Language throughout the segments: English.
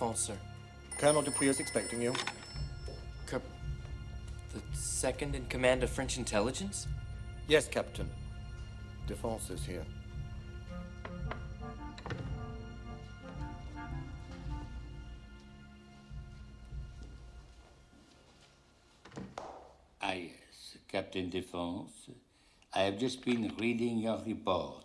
Name? Sir. Colonel Dupuy is expecting you. Cap the second in command of French intelligence? Yes, Captain. Defense is here. Ah, yes, Captain Defense. I have just been reading your report.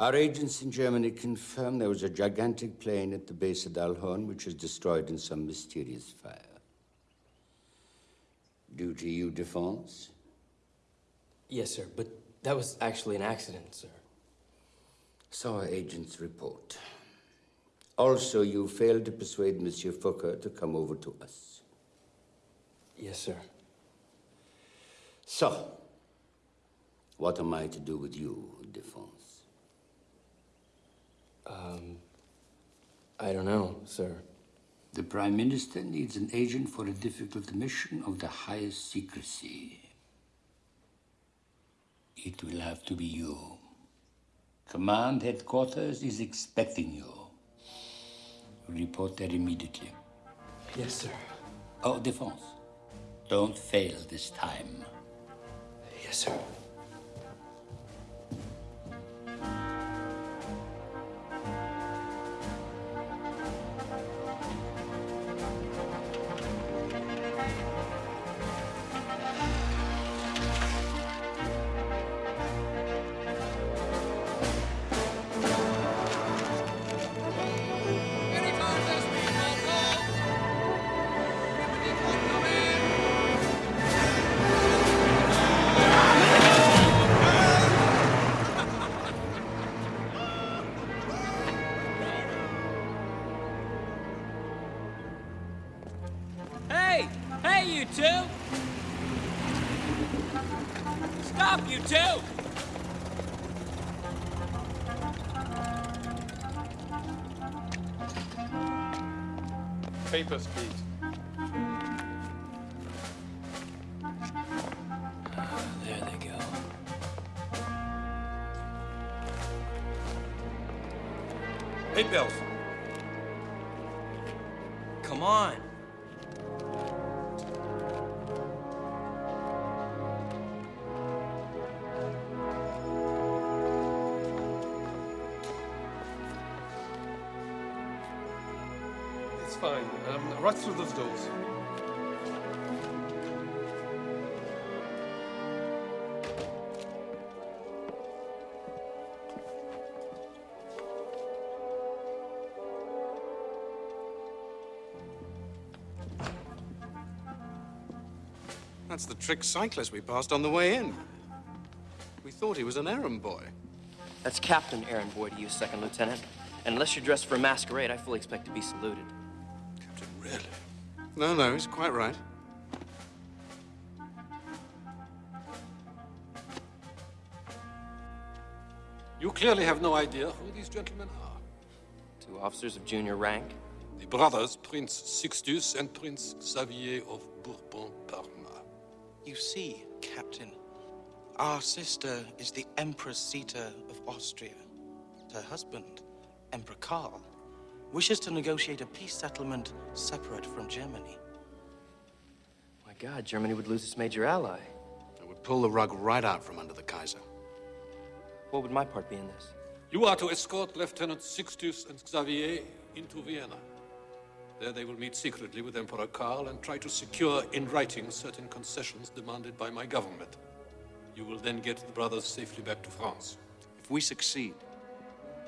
Our agents in Germany confirm there was a gigantic plane at the base of Dalhorn which was destroyed in some mysterious fire. Due to you, Defense? Yes, sir, but that was actually an accident, sir. So our agents report. Also, you failed to persuade Monsieur Fokker to come over to us. Yes, sir. So, what am I to do with you, Defense? Um, I don't know, sir. The Prime Minister needs an agent for a difficult mission of the highest secrecy. It will have to be you. Command headquarters is expecting you. Report there immediately. Yes, sir. Oh, Defense, don't fail this time. Yes, sir. That's the trick cyclist we passed on the way in. We thought he was an errand boy. That's Captain Aaron Boyd to you, Second Lieutenant. And unless you're dressed for a masquerade, I fully expect to be saluted. Captain, really? No, no, he's quite right. You clearly have no idea who these gentlemen are. Two officers of junior rank. The brothers, Prince Sixtus and Prince Xavier of Bourbon-Parma. You see, Captain, our sister is the Empress Zita of Austria. Her husband, Emperor Karl, wishes to negotiate a peace settlement separate from Germany. My God, Germany would lose its major ally. It would pull the rug right out from under the Kaiser. What would my part be in this? You are to escort Lieutenant Sixtus and Xavier into Vienna. There they will meet secretly with Emperor Karl and try to secure in writing certain concessions demanded by my government. You will then get the brothers safely back to France. If we succeed,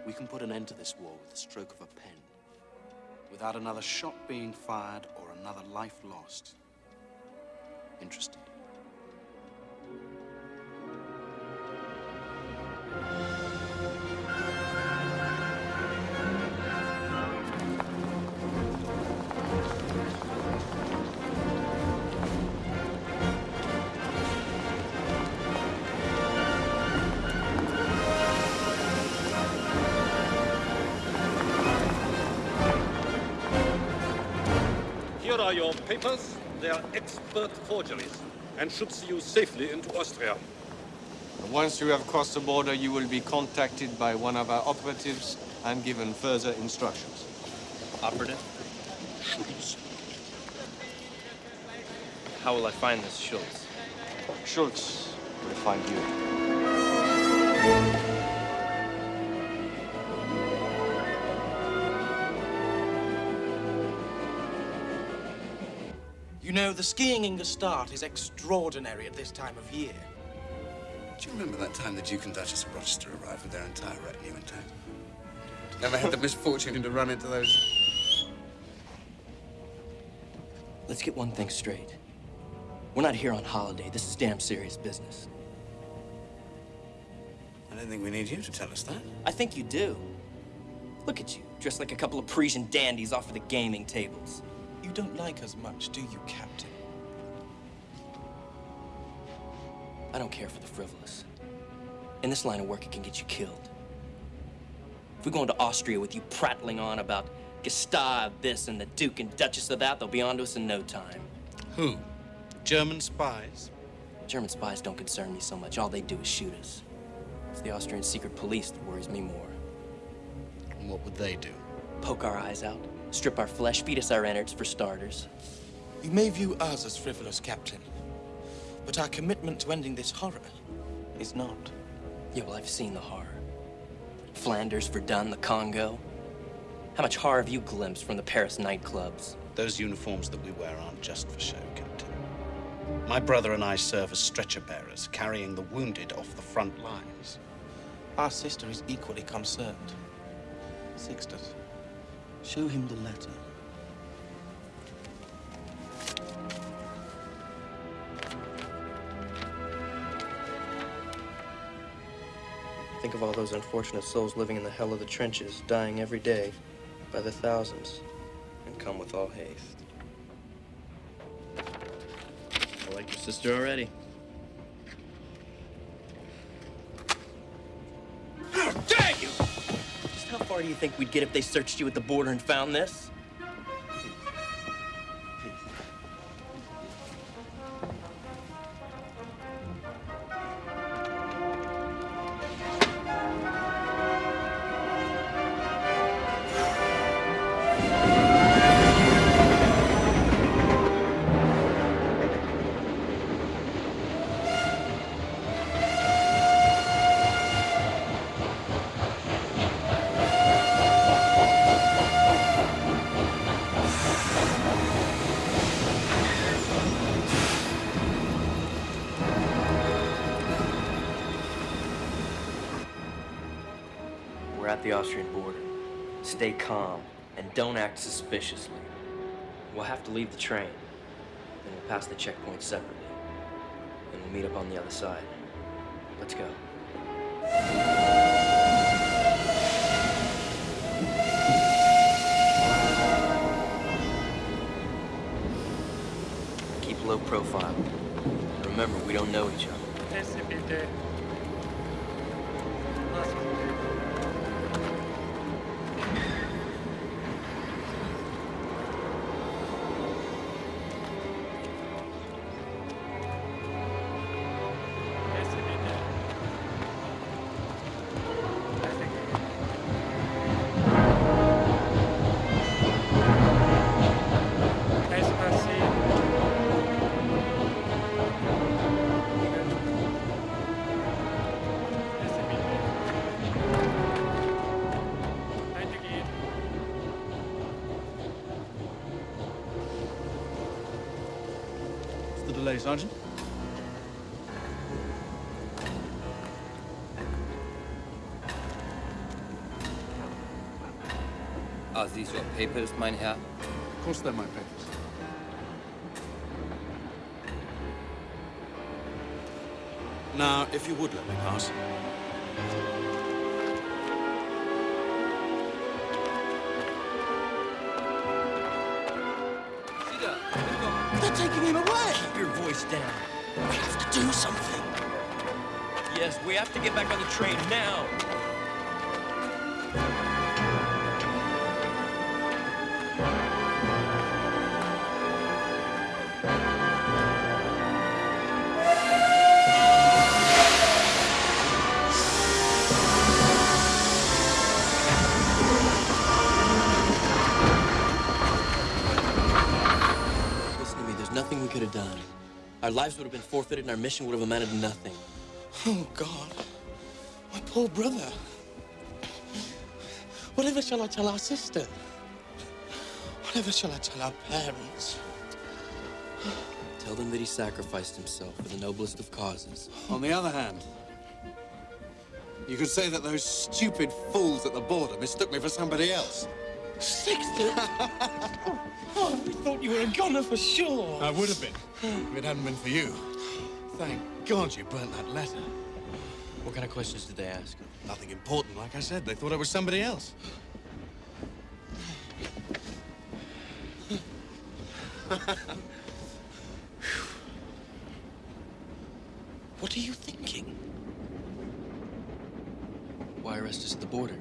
we can put an end to this war with the stroke of a pen. Without another shot being fired or another life lost. Interested? Are your papers. They are expert forgeries and should see you safely into Austria. Once you have crossed the border, you will be contacted by one of our operatives I'm given further instructions. Operative? Schultz. How will I find this Schultz? Schultz will find you. You know, the skiing in Gstaad is extraordinary at this time of year. Do you remember that time the Duke and Duchess of Rochester arrived with their entire retinue intact? Never had the misfortune to run into those. Let's get one thing straight. We're not here on holiday. This is damn serious business. I don't think we need you to tell us that. I think you do. Look at you, dressed like a couple of Parisian dandies off of the gaming tables. You don't like us much, do you, Captain? I don't care for the frivolous. In this line of work, it can get you killed. If we go into Austria with you prattling on about Gstaad this and the Duke and Duchess of that, they'll be onto us in no time. Who? German spies? German spies don't concern me so much. All they do is shoot us. It's the Austrian secret police that worries me more. And what would they do? Poke our eyes out, strip our flesh, feed us our innards for starters. You may view us as frivolous, Captain, but our commitment to ending this horror is not. Yeah, well, I've seen the horror. Flanders, Verdun, the Congo. How much horror have you glimpsed from the Paris nightclubs? Those uniforms that we wear aren't just for show, Captain. My brother and I serve as stretcher bearers, carrying the wounded off the front lines. Our sister is equally concerned. Sixtus, show him the letter. Think of all those unfortunate souls living in the hell of the trenches, dying every day by the thousands, and come with all haste. I like your sister already. Far do you think we'd get if they searched you at the border and found this? Act suspiciously. We'll have to leave the train. Then we'll pass the checkpoint separately. And we'll meet up on the other side. Let's go. Keep low profile. Remember, we don't know each other. Papers, mein Herr? Of course they're my papers. Now, if you would let me pass. They're taking him away! Keep your voice down. We have to do something. Yes, we have to get back on the train now. Lives would have been forfeited and our mission would have amounted to nothing. Oh, God. My poor brother. Whatever shall I tell our sister? Whatever shall I tell our parents? Tell them that he sacrificed himself for the noblest of causes. On the other hand, you could say that those stupid fools at the border mistook me for somebody else. Sixtus! oh, we thought you were a goner for sure. I would have been, if it hadn't been for you. Thank God you burnt that letter. What kind of questions did they ask? Nothing important, like I said. They thought I was somebody else. What are you thinking? Why arrest us at the border?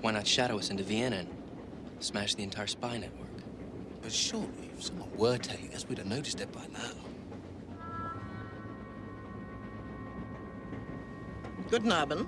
Why not shadow us into Vienna and smash the entire spy network? But surely, if someone were telling us, we'd have noticed it by now. Guten Abend.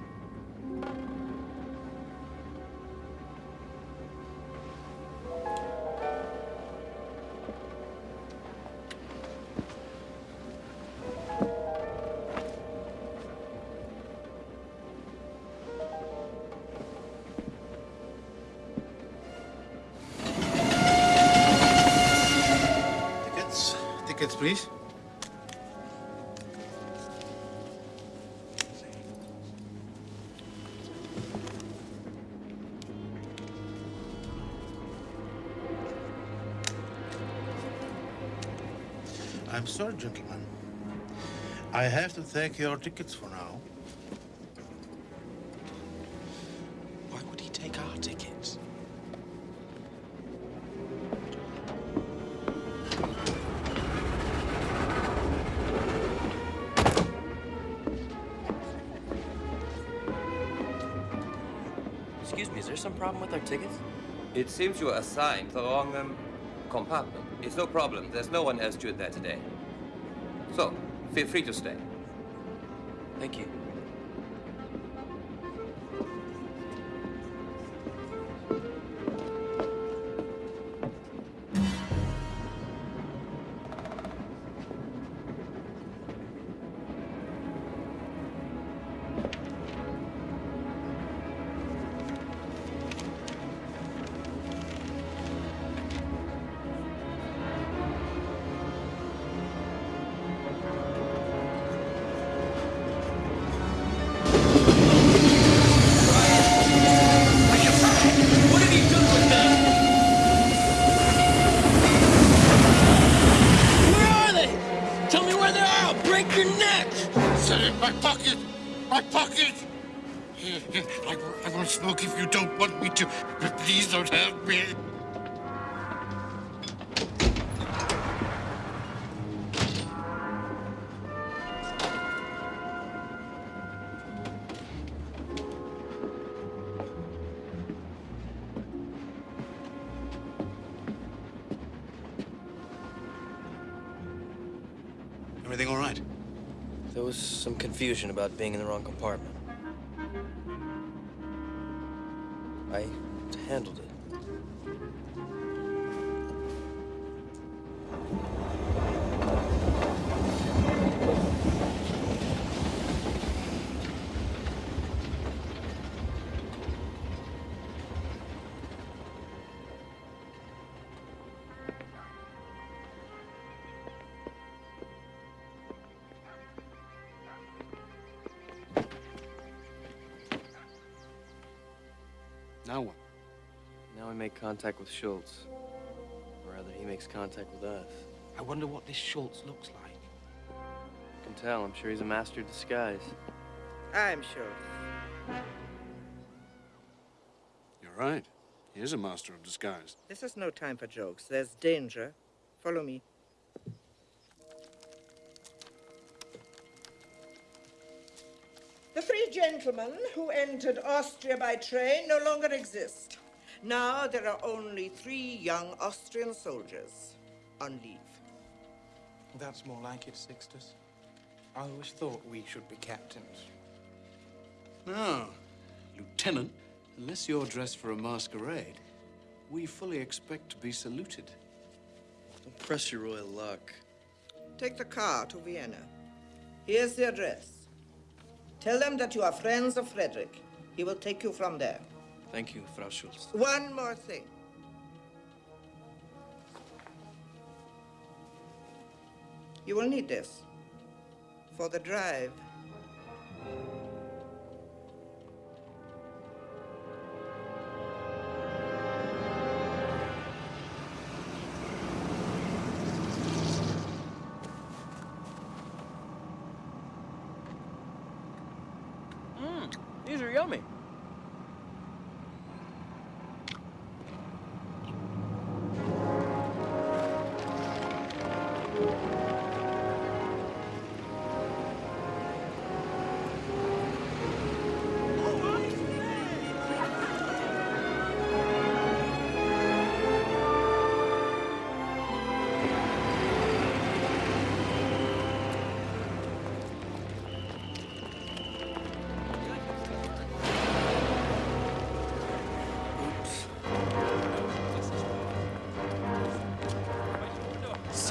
Sorry, gentlemen. I have to take your tickets for now. Why would he take our tickets? Excuse me, is there some problem with our tickets? It seems you were assigned to the wrong um, compartment. It's no problem. There's no one else steward there today. Feel free to stay. Thank you. Confusion about being in the wrong compartment. Contact with Schultz. Or rather, he makes contact with us. I wonder what this Schultz looks like. You can tell, I'm sure he's a master of disguise. I'm sure. You're right. He is a master of disguise. This is no time for jokes. There's danger. Follow me. The three gentlemen who entered Austria by train no longer exist. Now there are only three young Austrian soldiers on leave. That's more like it, Sixtus. I always thought we should be captains. No, Lieutenant, unless you're dressed for a masquerade, we fully expect to be saluted. Don't press your royal luck. Take the car to Vienna. Here's the address. Tell them that you are friends of Frederick. He will take you from there. Thank you, Frau Schultz. One more thing. You will need this for the drive. Mmm, these are yummy.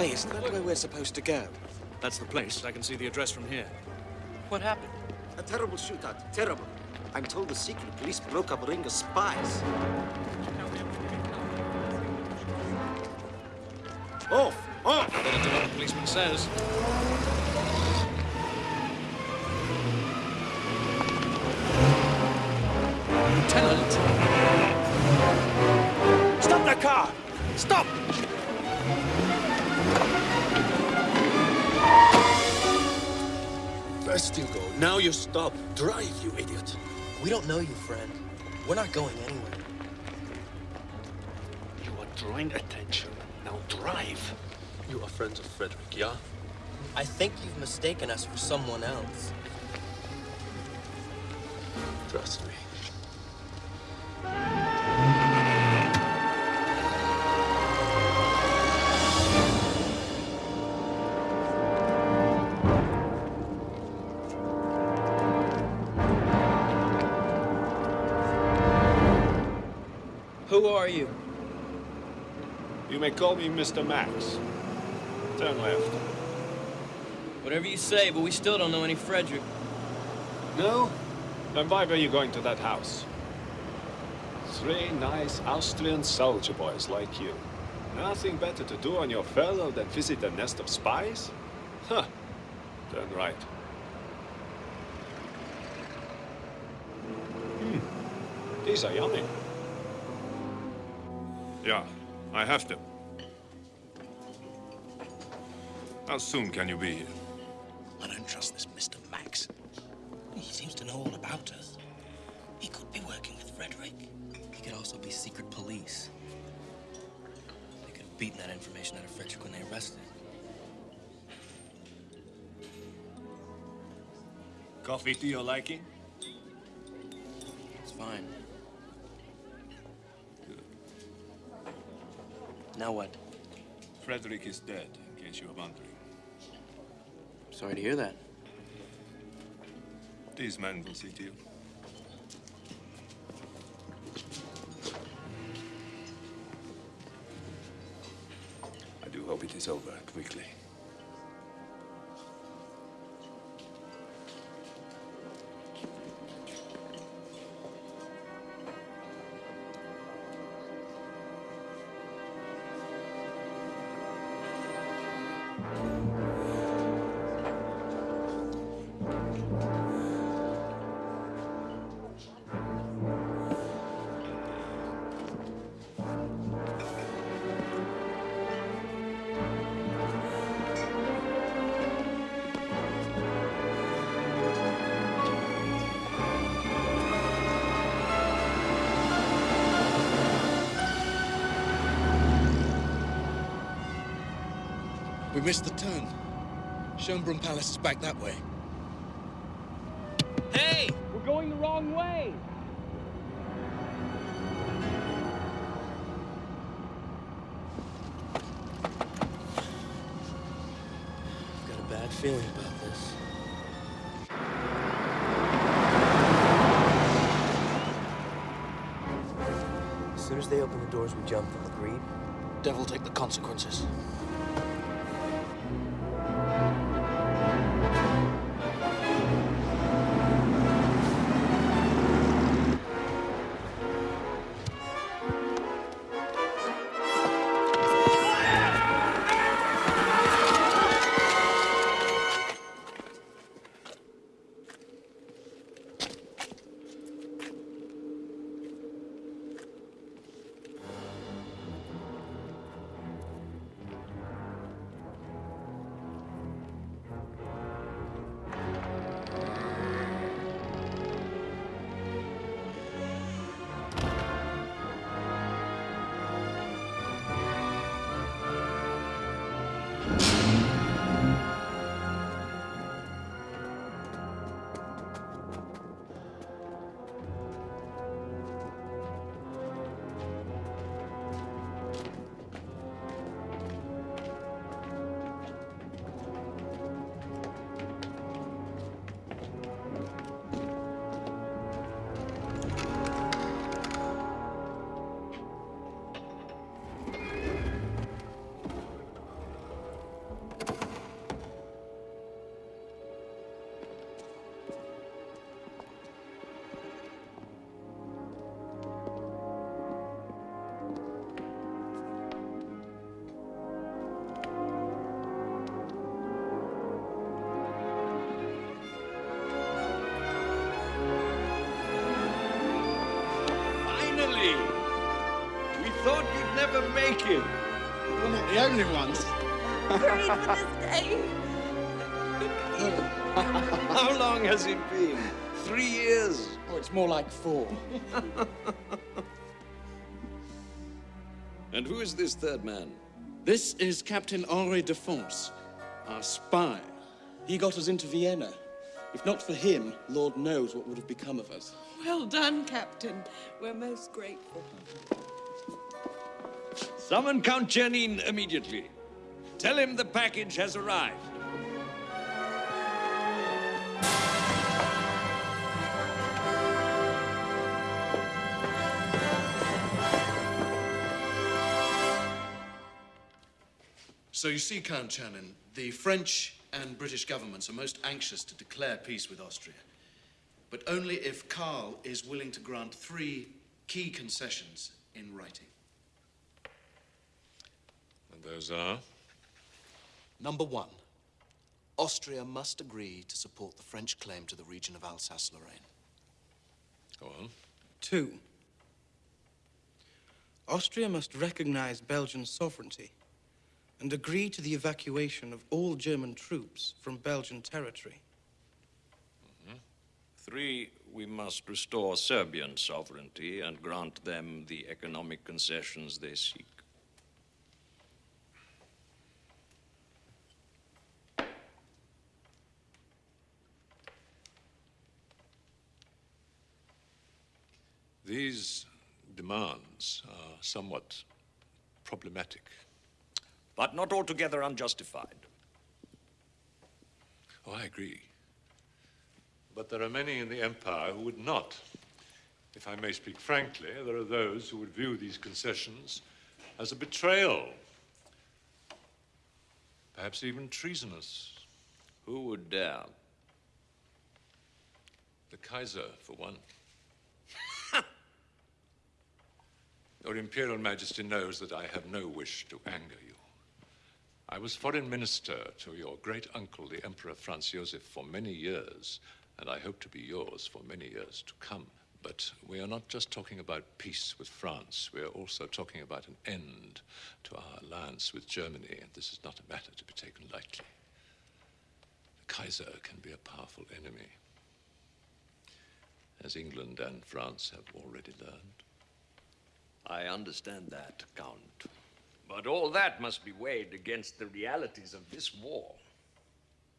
Say, isn't that where we're supposed to go? That's the place. I can see the address from here. What happened? A terrible shootout. Terrible. I'm told the secret police broke up a ring of spies. Off! Off! Better do what the policeman says. Stop. Drive, you idiot. We don't know you, friend. We're not going anywhere. You are drawing attention. Now drive. You are friends of Frederick, yeah? I think you've mistaken us for someone else. Trust me. May call me Mr. Max. Turn left. Whatever you say, but we still don't know any Frederick. No? Then why were you going to that house? Three nice Austrian soldier boys like you. Nothing better to do on your fellow than visit a nest of spies? Huh. Turn right. Hmm. These are yummy. Yeah, I have to. How soon can you be here? I don't trust this Mr. Max. He seems to know all about us. He could be working with Frederick. He could also be secret police. They could have beaten that information out of Frederick when they arrested him. Coffee to your liking? It's fine. Now what? Frederick is dead, in case you are wondering. Sorry to hear that. These men will see to you. I do hope it is over quickly. We missed the turn. Schönbrunn Palace is back that way. Hey! We're going the wrong way! I've got a bad feeling about this. As soon as they open the doors, we jump them. Agreed? Devil take the consequences. You'd never make it. We're not the only ones. Prayed for this day. How long has it been? Three years? Oh, it's more like four. And who is this third man? This is Captain Henri de Fonce, our spy. He got us into Vienna. If not for him, Lord knows what would have become of us. Well done, Captain. We're most grateful. Summon Count Czernin immediately. Tell him the package has arrived. So you see, Count Czernin, the French and British governments are most anxious to declare peace with Austria, but only if Karl is willing to grant three key concessions in writing. And those are? Number one, Austria must agree to support the French claim to the region of Alsace-Lorraine. Go on. Two, Austria must recognize Belgian sovereignty and agree to the evacuation of all German troops from Belgian territory. Mm-hmm. Three, we must restore Serbian sovereignty and grant them the economic concessions they seek. These demands are somewhat problematic. But not altogether unjustified. Oh, I agree. But there are many in the Empire who would not. If I may speak frankly, there are those who would view these concessions as a betrayal. Perhaps even treasonous. Who would dare? The Kaiser, for one. Your Imperial Majesty knows that I have no wish to anger you. I was foreign minister to your great uncle, the Emperor Franz Josef, for many years, and I hope to be yours for many years to come. But we are not just talking about peace with France, we are also talking about an end to our alliance with Germany, and this is not a matter to be taken lightly. The Kaiser can be a powerful enemy, as England and France have already learned. I understand that, Count. But all that must be weighed against the realities of this war.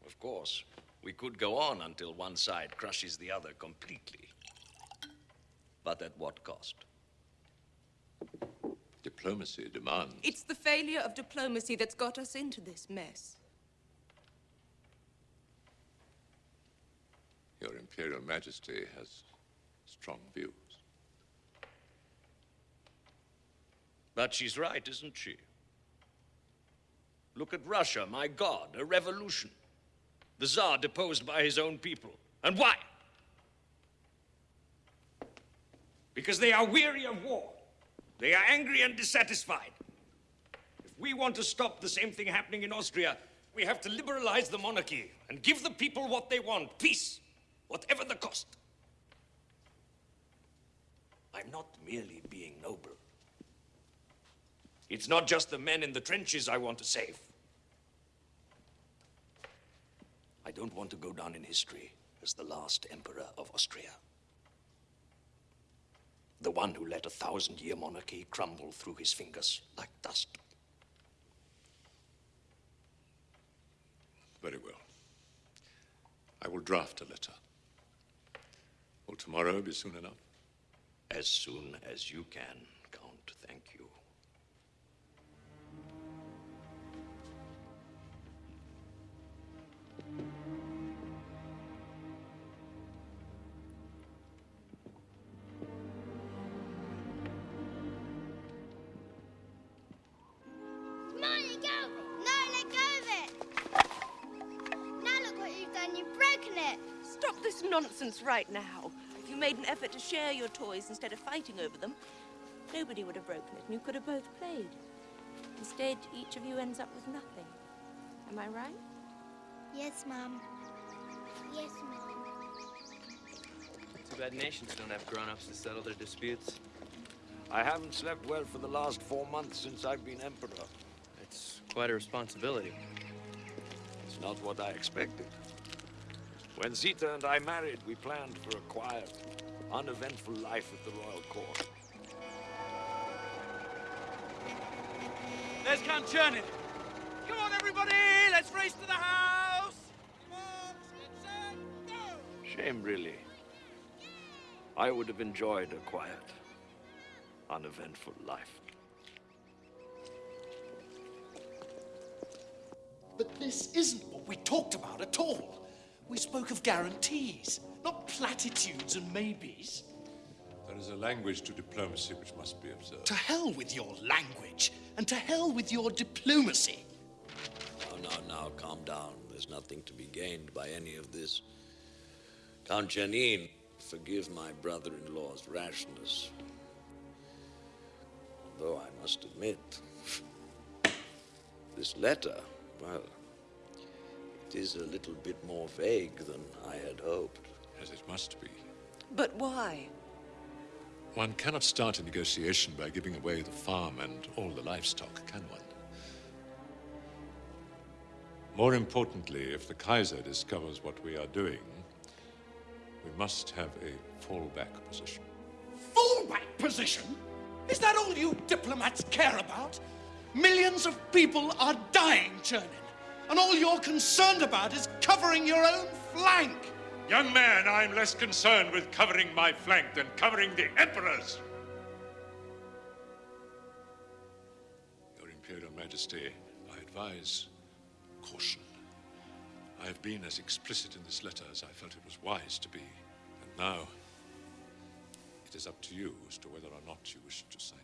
Of course, we could go on until one side crushes the other completely. But at what cost? Diplomacy demands. It's the failure of diplomacy that's got us into this mess. Your Imperial Majesty has strong views. But she's right, isn't she? Look at Russia, my God, a revolution. The Tsar deposed by his own people. And why? Because they are weary of war. They are angry and dissatisfied. If we want to stop the same thing happening in Austria, we have to liberalize the monarchy and give the people what they want peace, whatever the cost. I'm not merely being noble. It's not just the men in the trenches I want to save. I don't want to go down in history as the last emperor of Austria. The one who let a thousand year monarchy crumble through his fingers like dust. Very well. I will draft a letter. Will tomorrow be soon enough? As soon as you can, Count. Thank you. Nonsense right now. If you made an effort to share your toys instead of fighting over them, nobody would have broken it and you could have both played. Instead, each of you ends up with nothing. Am I right? Yes, Mum. Yes, Mum. Too bad nations don't have grown-ups to settle their disputes. I haven't slept well for the last four months since I've been emperor. It's quite a responsibility. It's not what I expected. When Zita and I married, we planned for a quiet, uneventful life at the royal court. There's Count Czernin. Come on, everybody! Let's race to the house! Shame, really. I would have enjoyed a quiet, uneventful life. But this isn't what we talked about at all. We spoke of guarantees, not platitudes and maybes. There is a language to diplomacy which must be observed. To hell with your language, and to hell with your diplomacy. Oh, now, now, now, calm down. There's nothing to be gained by any of this. Count Czernin, forgive my brother-in-law's rashness. Though I must admit, this letter, well, it is a little bit more vague than I had hoped. As it must be. But why? One cannot start a negotiation by giving away the farm and all the livestock, can one? More importantly, if the Kaiser discovers what we are doing, we must have a fallback position. Fallback position? Is that all you diplomats care about? Millions of people are dying, Czernin. And all you're concerned about is covering your own flank. Young man, I'm less concerned with covering my flank than covering the Emperor's. Your Imperial Majesty, I advise caution. I have been as explicit in this letter as I felt it was wise to be. And now, it is up to you as to whether or not you wish to sign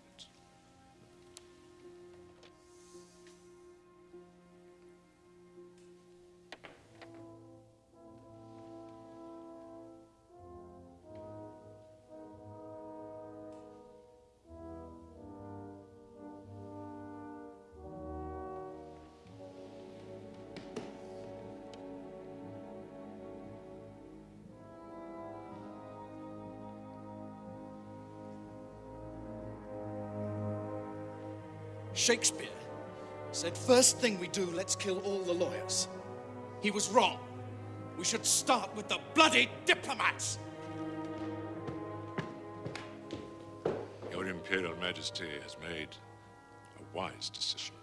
Shakespeare said, first thing we do, let's kill all the lawyers. He was wrong. We should start with the bloody diplomats. Your Imperial Majesty has made a wise decision.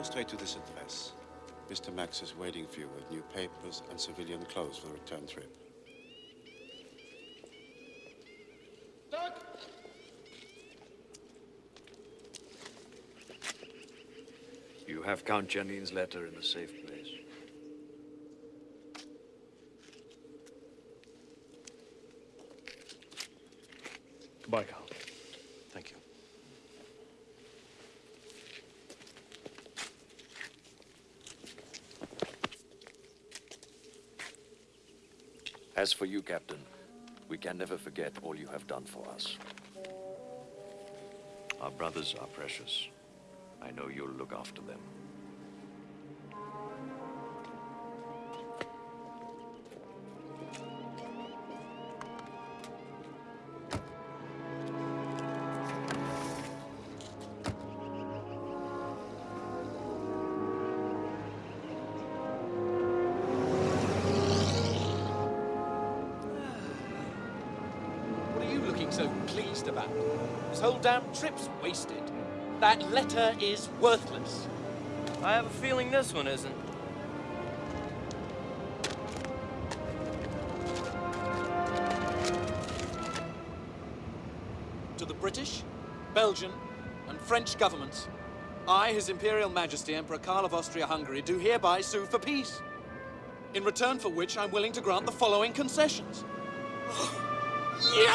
Go straight to this address. Mr. Max is waiting for you with new papers and civilian clothes for the return trip. You have Count Czernin's letter in the safe place. Goodbye, Carl. Thank you. As for you, Captain, we can never forget all you have done for us. Our brothers are precious. I know you'll look after them. That letter is worthless. I have a feeling this one isn't. To the British, Belgian, and French governments, I, His Imperial Majesty Emperor Karl of Austria-Hungary, do hereby sue for peace. In return for which, I'm willing to grant the following concessions. You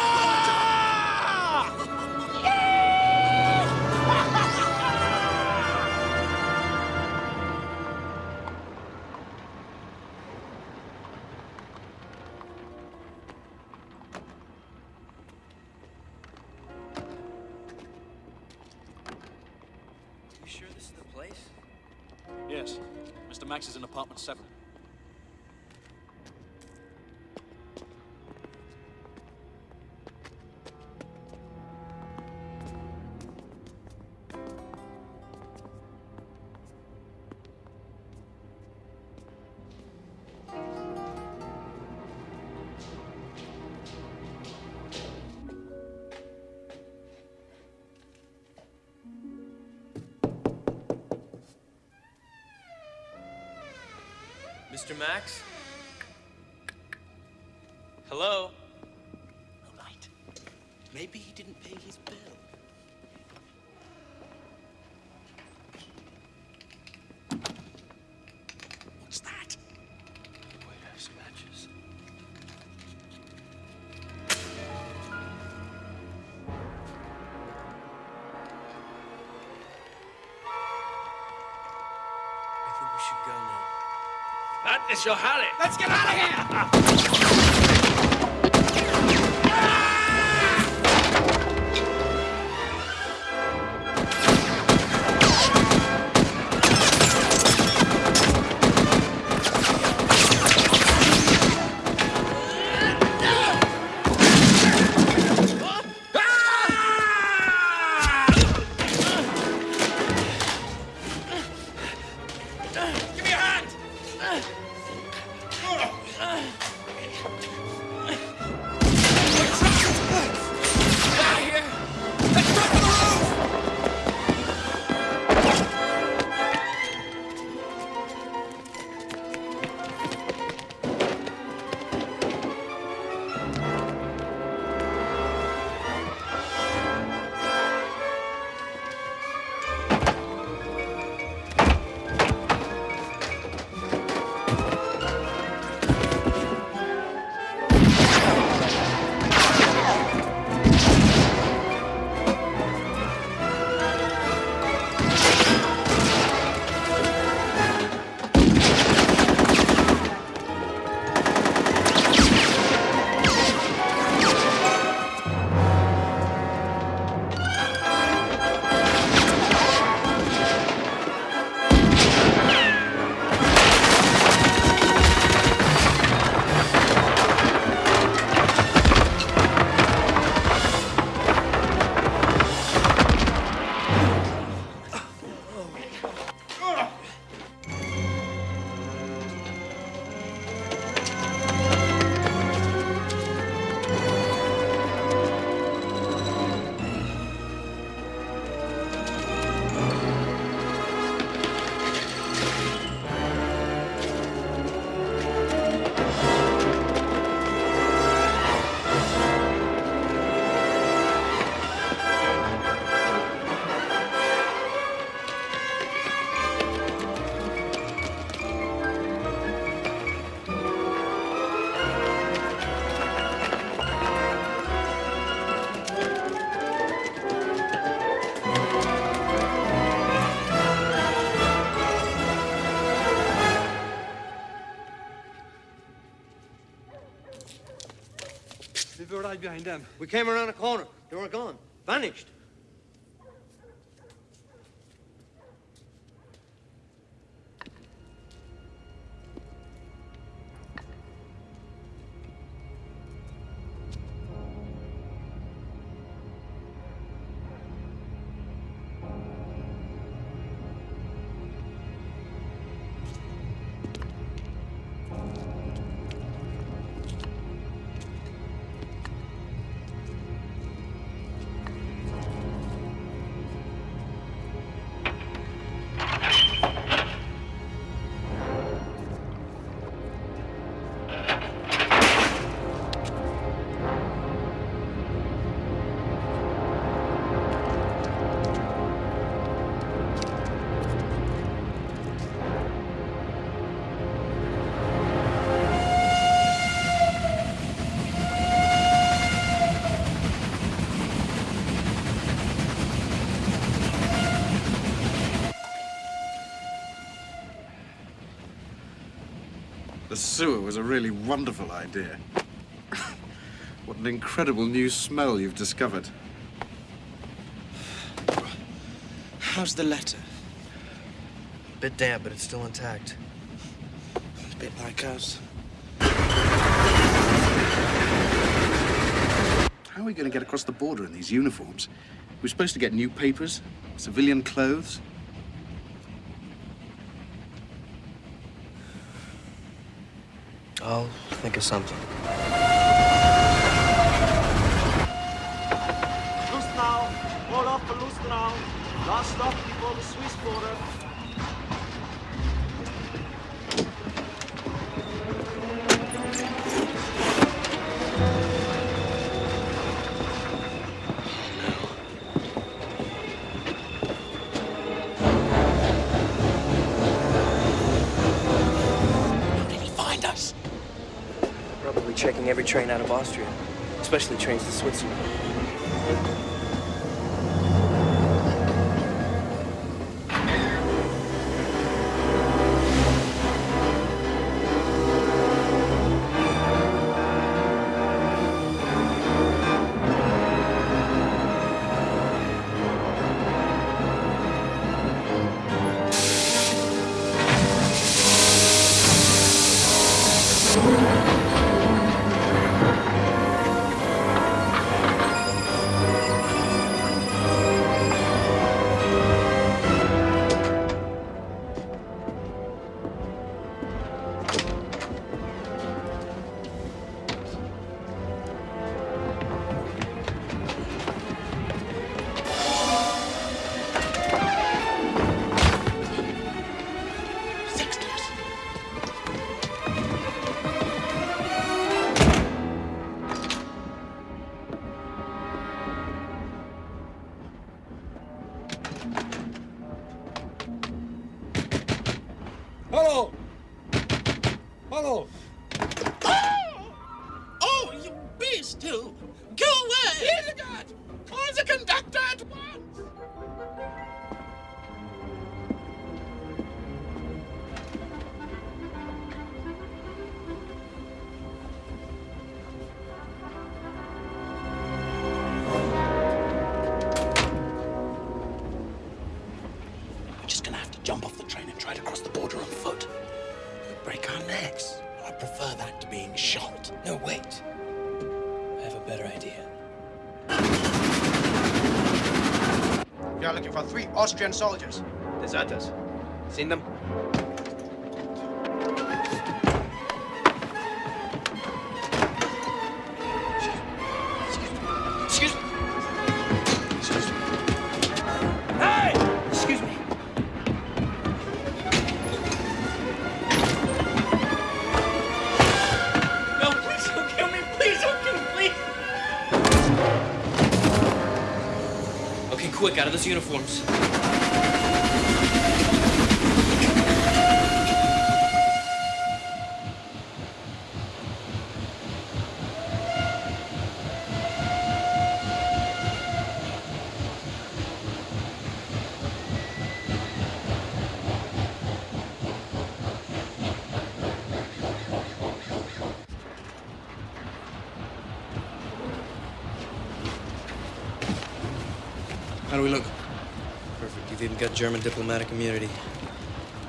Hello? No light. Maybe he didn't pay his bill. What's that? Wait, have some matches. I think we should go now. That is your hurry. Let's get out of here! Right behind them. We came around a corner. They were gone. Vanished. Sewer was a really wonderful idea. what an incredible new smell you've discovered. How's the letter? A Bit damp, but it's still intact. A bit like us. How are we going to get across the border in these uniforms? We're supposed to get new papers, civilian clothes. I'll think of something. Especially trains to Switzerland. Austrian soldiers. Deserters. Seen them? Excuse me. Excuse me. Hey! Excuse me. No, please don't kill me. Please don't kill me. Please. Okay, quick, out of those uniforms. How do we look? Perfect. You've even got German diplomatic immunity.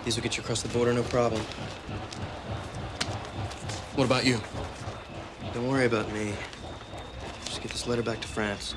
These will get you across the border, no problem. What about you? Don't worry about me. Just get this letter back to France.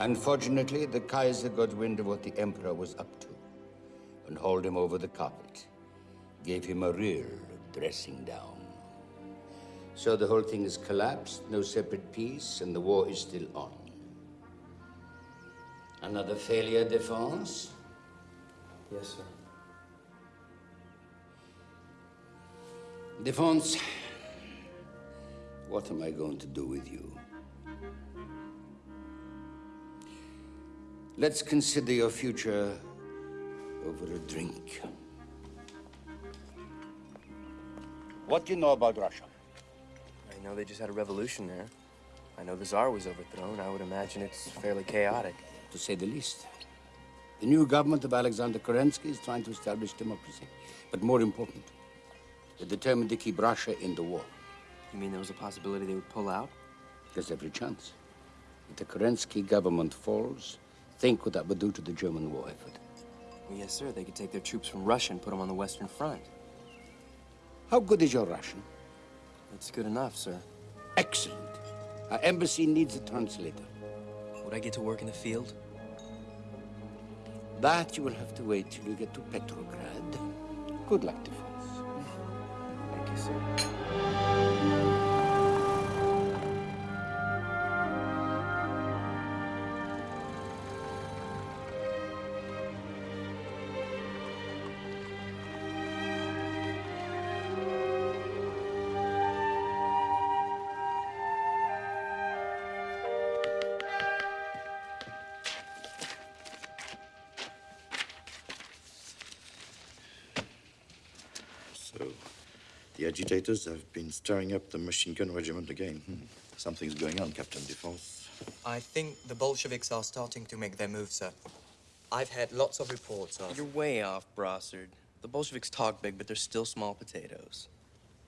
Unfortunately, the Kaiser got wind of what the Emperor was up to and hauled him over the carpet. Gave him a real dressing down. So the whole thing has collapsed, no separate peace, and the war is still on. Another failure, Defense? Yes, sir. Defense, what am I going to do with you? Let's consider your future over a drink. What do you know about Russia? I know they just had a revolution there. I know the Tsar was overthrown. I would imagine it's fairly chaotic. To say the least. The new government of Alexander Kerensky is trying to establish democracy. But more important, they're determined to keep Russia in the war. You mean there was a possibility they would pull out? There's every chance. If the Kerensky government falls, think what that would do to the German war effort. Well, yes, sir. They could take their troops from Russia and put them on the Western Front. How good is your Russian? It's good enough, sir. Excellent. Our embassy needs a translator. Would I get to work in the field? That you will have to wait till you get to Petrograd. Good luck, Defense. Thank you, sir. Agitators have been stirring up the machine gun regiment again. Hmm. Something's going on, Captain Defense. I think the Bolsheviks are starting to make their move, sir. I've had lots of reports of... You're way off, Brossard. The Bolsheviks talk big, but they're still small potatoes.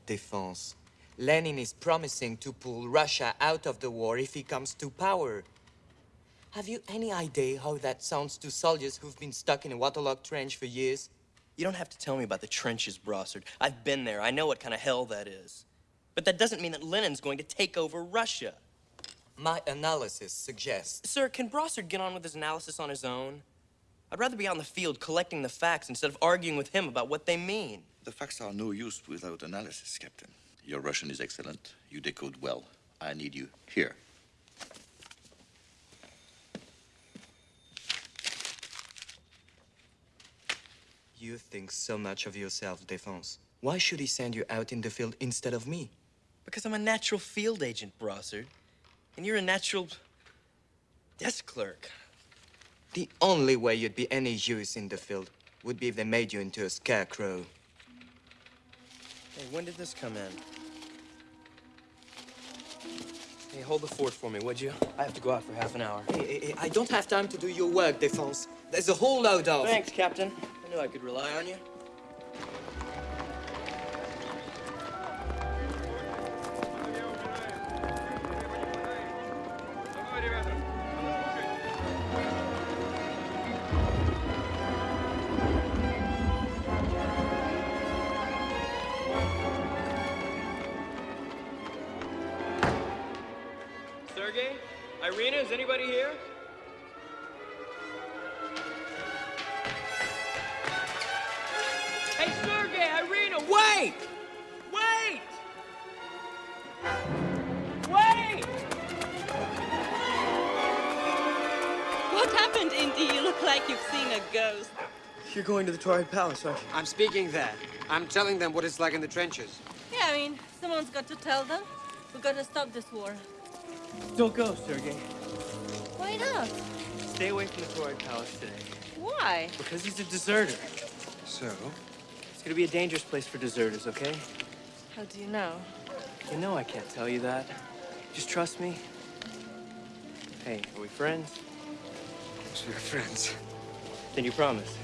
Defense. Lenin is promising to pull Russia out of the war if he comes to power. Have you any idea how that sounds to soldiers who've been stuck in a waterlogged trench for years? You don't have to tell me about the trenches, Brossard. I've been there. I know what kind of hell that is. But that doesn't mean that Lenin's going to take over Russia. My analysis suggests... Sir, can Brossard get on with his analysis on his own? I'd rather be on the field collecting the facts instead of arguing with him about what they mean. The facts are no use without analysis, Captain. Your Russian is excellent. You decode well. I need you here. You think so much of yourself, Defense. Why should he send you out in the field instead of me? Because I'm a natural field agent, Brossard. And you're a natural desk clerk. The only way you'd be any use in the field would be if they made you into a scarecrow. Hey, when did this come in? Hey, hold the fort for me, would you? I have to go out for half an hour. Hey, hey, hey, I don't have time to do your work, Defense. There's a whole load of... Thanks, Captain. Knew I could rely on you. Going to the Tauride Palace, aren't you? I'm speaking there. I'm telling them what it's like in the trenches. Yeah, I mean, someone's got to tell them. We've got to stop this war. Don't go, Sergei. Why not? Stay away from the Tauride Palace today. Why? Because he's a deserter. So? It's gonna be a dangerous place for deserters, okay? How do you know? You know I can't tell you that. Just trust me. Hey, are we friends? So we're friends. Then you promise.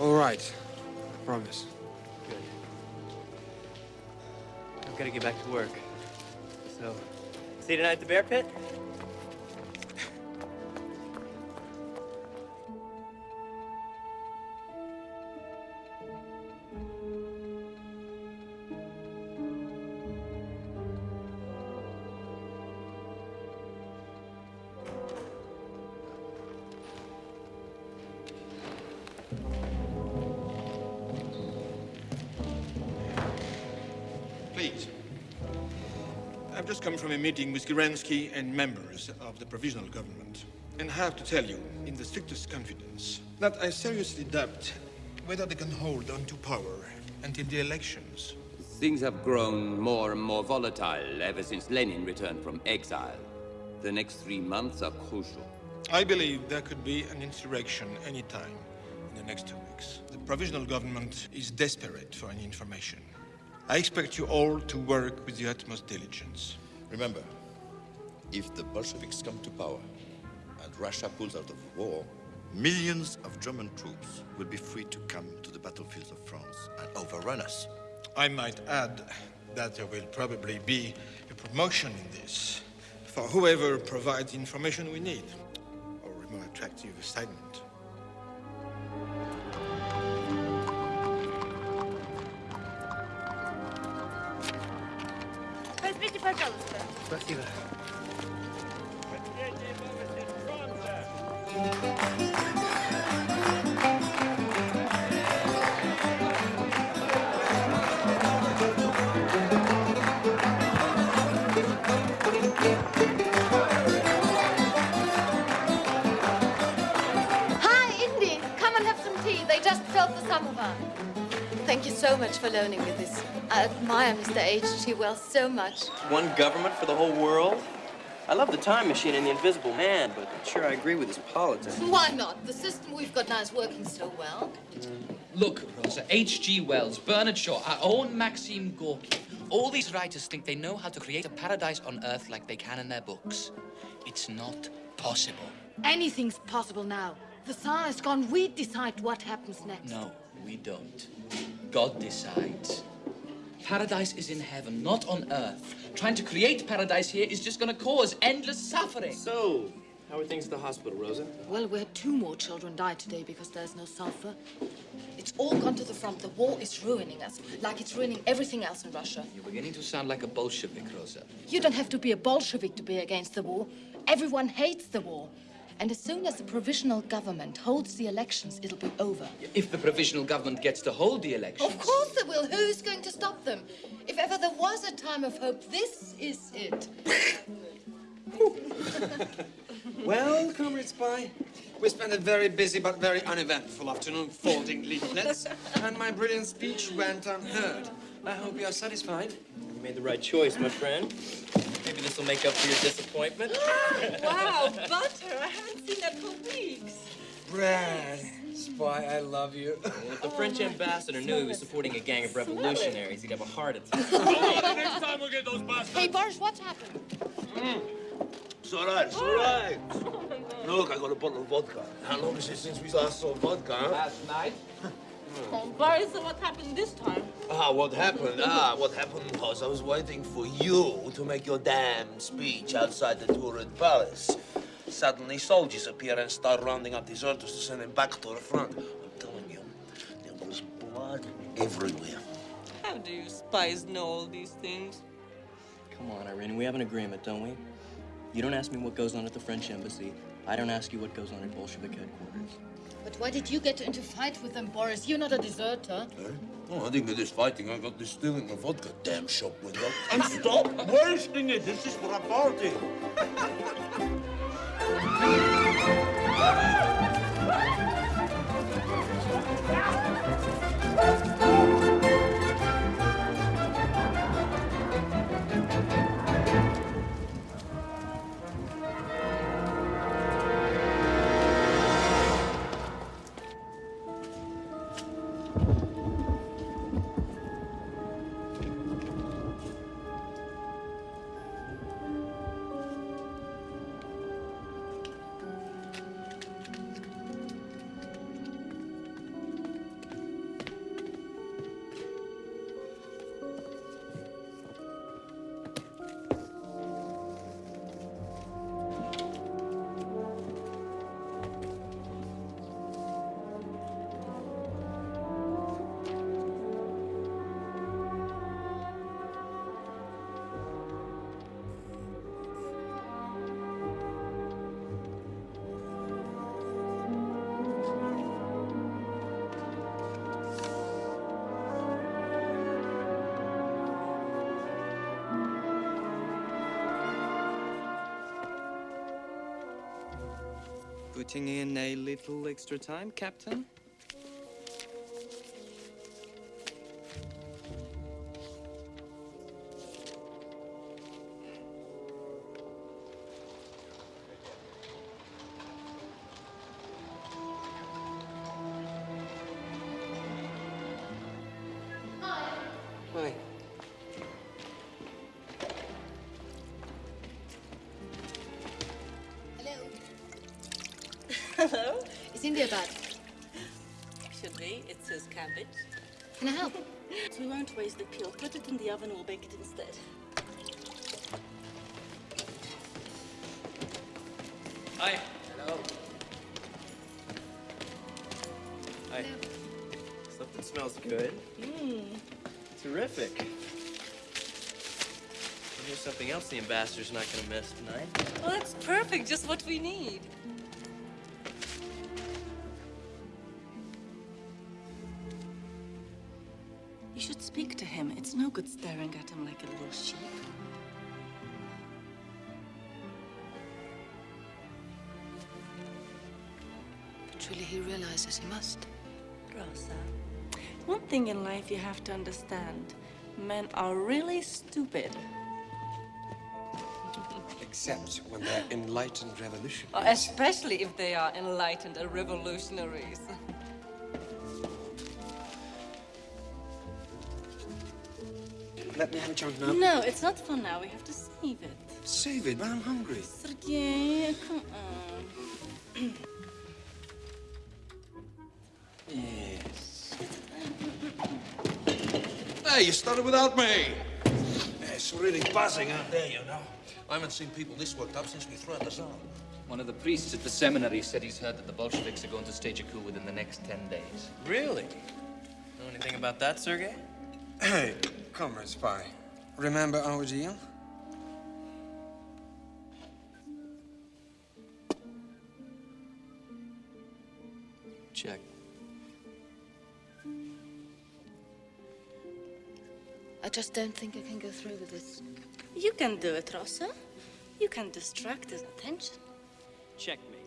All right. I promise. Good. I've got to get back to work. So, see you tonight at the Bear Pit? Meeting with Kerensky and members of the provisional government, and have to tell you, in the strictest confidence, that I seriously doubt whether they can hold on to power until the elections. Things have grown more and more volatile ever since Lenin returned from exile. The next three months are crucial. I believe there could be an insurrection any time in the next two weeks. The provisional government is desperate for any information. I expect you all to work with the utmost diligence. Remember, if the Bolsheviks come to power and Russia pulls out of war, millions of German troops will be free to come to the battlefields of France and overrun us. I might add that there will probably be a promotion in this for whoever provides the information we need, or a more attractive assignment. So much. One government for the whole world? I love the time machine and the invisible man, but I'm sure I agree with his politics. Why not? The system we've got now is working so well. Look, Rosa, H.G. Wells, Bernard Shaw, our own Maxim Gorky. All these writers think they know how to create a paradise on Earth like they can in their books. It's not possible. Anything's possible now. The Tsar is gone. We decide what happens next. No, we don't. God decides. Paradise is in heaven, not on Earth. Trying to create paradise here is just gonna cause endless suffering. So, how are things at the hospital, Rosa? Well, we had two more children die today because there's no sulfur. It's all gone to the front. The war is ruining us, like it's ruining everything else in Russia. You're beginning to sound like a Bolshevik, Rosa. You don't have to be a Bolshevik to be against the war. Everyone hates the war. And as soon as the provisional government holds the elections, it'll be over. If the provisional government gets to hold the election. Of course they will. Who's going to stop them? If ever there was a time of hope, this is it. Well, Comrade Spy, we spent a very busy but very uneventful afternoon folding leaflets, and my brilliant speech went unheard. I hope you are satisfied. You made the right choice, my friend. Maybe this will make up for your disappointment. Ah, wow, butter. I haven't seen that for weeks. Brad, Spy, I love you. Well, if the French oh ambassador knew he was supporting a gang of revolutionaries, he'd have a heart attack. Oh, next time we'll get those bastards. Hey, Boris, what's happened? Mm. It's all right, it's all right. Oh, Look, I got a bottle of vodka. How long is it since we last saw vodka, huh? Last night? Oh, Boris, so what happened this time? Ah, what happened? Ah, what happened was I was waiting for you to make your damn speech outside the Tauride Palace. Suddenly, soldiers appear and start rounding up deserters to send them back to the front. I'm telling you, there was blood everywhere. How do you spies know all these things? Come on, Irene, we have an agreement, don't we? You don't ask me what goes on at the French embassy. I don't ask you what goes on at Bolshevik headquarters. But why did you get into fight with them, Boris? You're not a deserter. Oh, I didn't get this fighting. I got this stealing my vodka. Damn shop window. And stop wasting it. This is for a party. Putting in a little extra time, Captain? Here's something else the ambassador's not gonna miss tonight. Well, that's perfect. Just what we need. You should speak to him. It's no good staring at him like a little sheep. But truly, he realizes he must. Rosa, one thing in life you have to understand. Men are really stupid. Except when they're enlightened revolutionaries. Especially if they are enlightened revolutionaries. Let me have a chunk now. No, it's not for now. We have to save it. Save it, but I'm hungry. Sergei, come on. Yes. Hey, you started without me. It's really buzzing out there, you know. I haven't seen people this worked up since we threw out the zone. One of the priests at the seminary said he's heard that the Bolsheviks are going to stage a coup within the next 10 days. Really? Know anything about that, Sergei? Hey, comrade spy. Remember our deal? Check. I just don't think I can go through with this. You can do it, Rosa. You can distract his attention. Checkmate.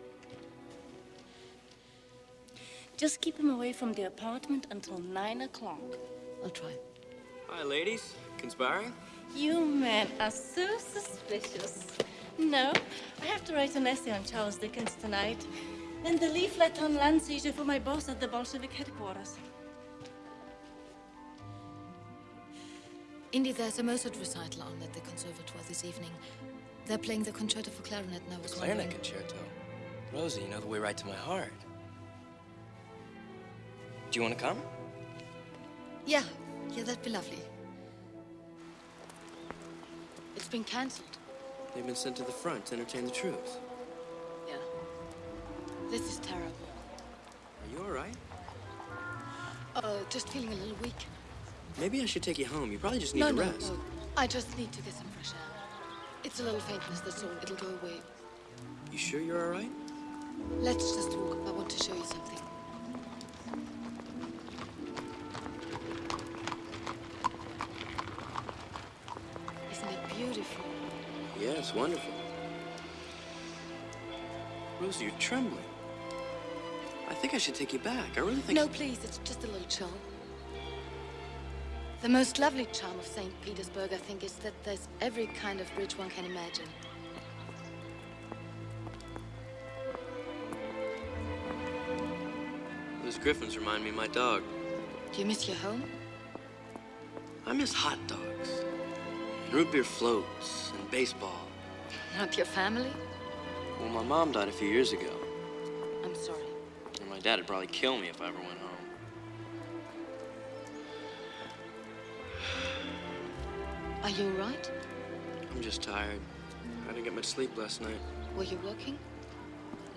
Just keep him away from the apartment until nine o'clock. I'll try. Hi, ladies. Conspiring? You men are so suspicious. No, I have to write an essay on Charles Dickens tonight. And the leaflet on land seizure for my boss at the Bolshevik headquarters. Indy, there's a Mozart recital on at the conservatoire this evening. They're playing the concerto for clarinet, and I was Clarinet wondering... concerto. Rosie, you know the way right to my heart. Do you want to come? Yeah, yeah, that'd be lovely. It's been cancelled. They've been sent to the front to entertain the troops. Yeah. This is terrible. Are you all right? Uh, just feeling a little weak. Maybe I should take you home. You probably just need no, to no, rest. no. I just need to get some fresh air. It's a little faintness, that's all. It'll go away. You sure you're all right? Let's just walk. I want to show you something. Isn't it beautiful? Yeah, it's wonderful. Rosie, you're trembling. I think I should take you back. I really think. No, please, it's just a little chill. The most lovely charm of St. Petersburg, I think, is that there's every kind of bridge one can imagine. Those griffins remind me of my dog. Do you miss your home? I miss hot dogs, and root beer floats, and baseball. Not your family? Well, my mom died a few years ago, I'm sorry. and my dad would probably kill me if I ever went home. Are you all right? I'm just tired. I didn't get much sleep last night. Were you working?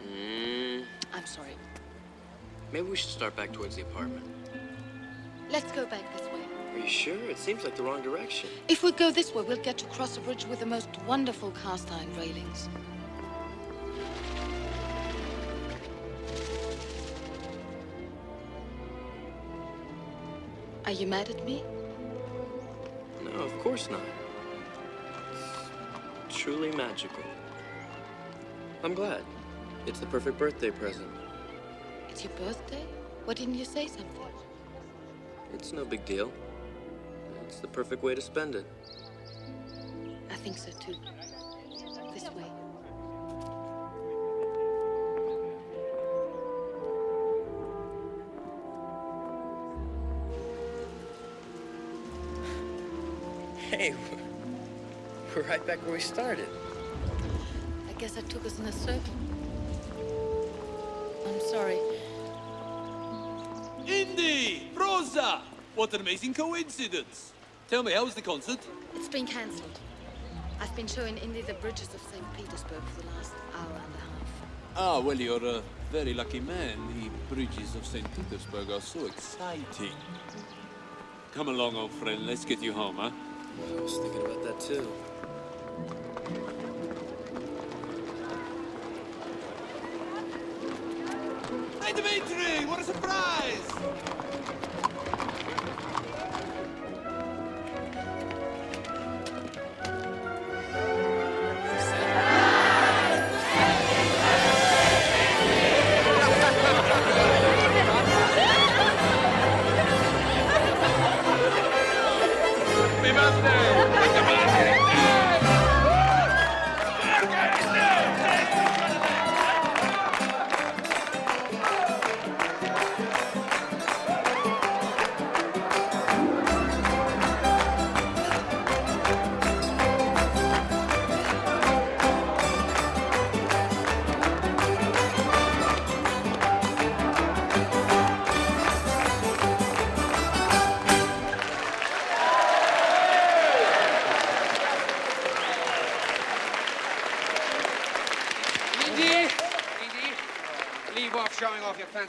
Mm, I'm sorry. maybe we should start back towards the apartment. Let's go back this way. Are you sure? It seems like the wrong direction. If we go this way, we'll get to cross a bridge with the most wonderful cast iron railings. Are you mad at me? Course not. It's truly magical. I'm glad. It's the perfect birthday present. It's your birthday? Why didn't you say something? It's no big deal. It's the perfect way to spend it. I think so too. We're right back where we started. I guess I took us in a circle. I'm sorry. Indy! Rosa! What an amazing coincidence! Tell me, how was the concert? It's been cancelled. I've been showing Indy the bridges of St. Petersburg for the last hour and a half. Ah, well, you're a very lucky man. The bridges of St. Petersburg are so exciting. Come along, old friend. Let's get you home, huh? I was thinking about that too.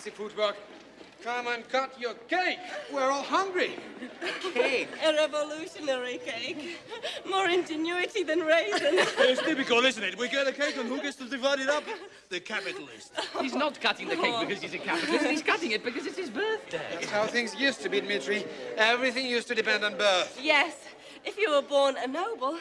Fancy footwork. Come and cut your cake. We're all hungry. Cake? A revolutionary cake. More ingenuity than raisins. It's typical, isn't it? We get a cake and who gets to divide it up? The capitalist. He's not cutting the cake Oh. because he's a capitalist. He's cutting it because it's his birthday. That's how things used to be, Dmitri. Everything used to depend on birth. Yes, if you were born a noble,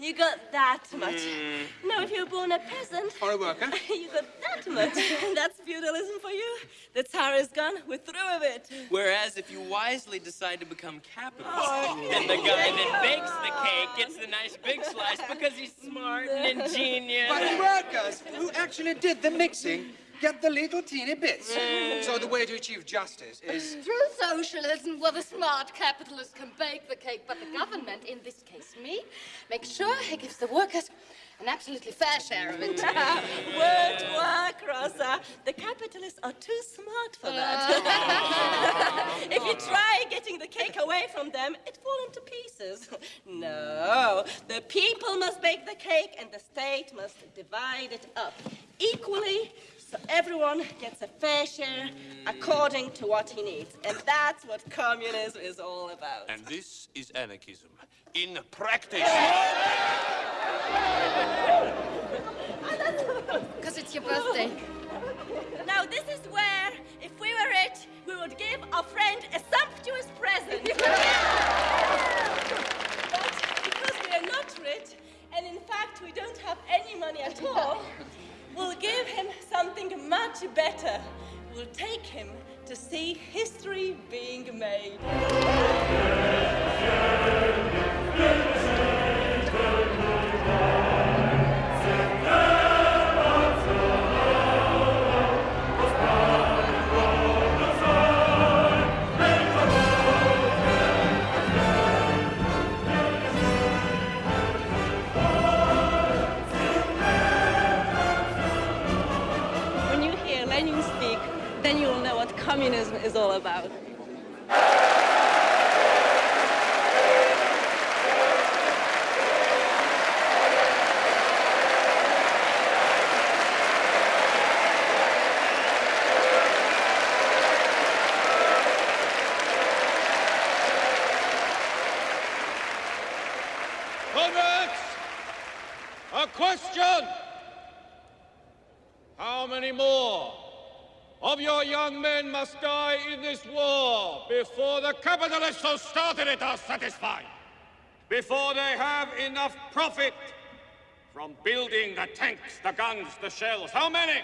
you got that much. Mm. No, if you were born a peasant, Or a worker. you got that much. That's feudalism for you. The Tsar is gone. We're through with it. Whereas if you wisely decide to become capitalist, Oh. then the guy that bakes the cake gets the nice big slice because he's smart and ingenious. But the workers who actually did the mixing get the little teeny bits. Mm. So the way to achieve justice is Through socialism, where the smart capitalist can bake the cake, but the government, in this case me, makes sure he gives the workers an absolutely fair share of it. Word work, Rosa. The capitalists are too smart for that. if you try getting the cake away from them, it falls into pieces. no, the people must bake the cake and the state must divide it up equally so everyone gets a fair share according to what he needs. And that's what communism is all about. And this is anarchism. In practice. Because it's your birthday. Now, this is where, if we were rich, we would give our friend a sumptuous present. but because we are not rich, and in fact we don't have any money at all, We'll give him something much better. We'll take him to see history being made. Is all about. Comrades, a question. How many more of your young men must die in this war before the capitalists who started it are satisfied? Before they have enough profit from building the tanks, the guns, the shells? How many?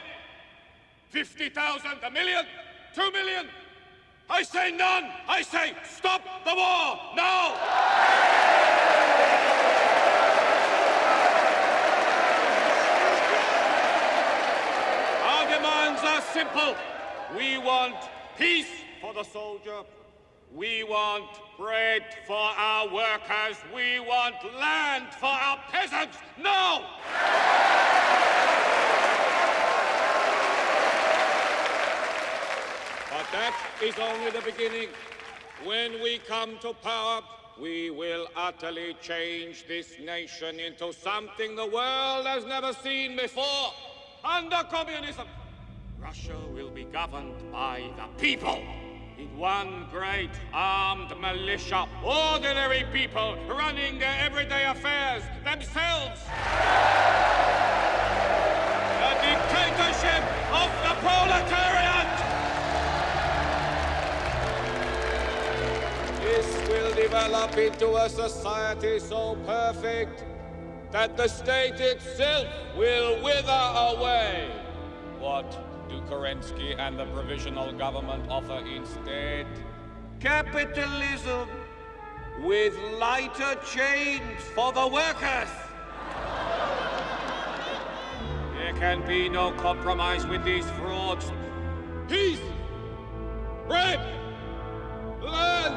50,000, a million, two million? I say none! I say stop the war now! Our demands are simple. We want peace for the soldier. We want bread for our workers. We want land for our peasants. No! But that is only the beginning. When we come to power, we will utterly change this nation into something the world has never seen before. Under communism, Russia will be governed by the people. In one great armed militia, ordinary people running their everyday affairs themselves. The dictatorship of the proletariat! This will develop into a society so perfect that the state itself will wither away. What do Kerensky and the provisional government offer instead? Capitalism with lighter chains for the workers. There can be no compromise with these frauds. Peace, bread, land.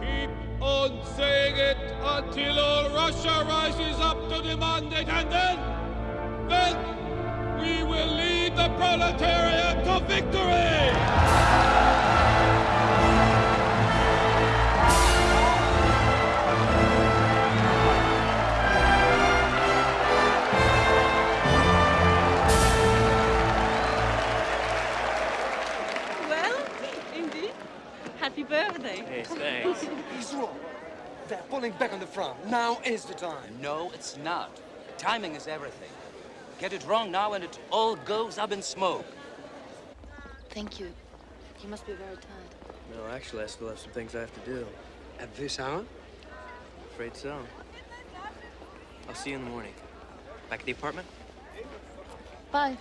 Keep on saying it until all Russia rises up to demand it, and then, then we will lead the proletariat to victory! Well, indeed. Happy birthday. Hey, thanks. He's wrong. They're pulling back on the front. Now is the time. No, it's not. Timing is everything. Get it wrong now and it all goes up in smoke. Thank you. You must be very tired. No, actually, I still have some things I have to do. At this hour? Afraid so. I'll see you in the morning. Back at the apartment? Bye.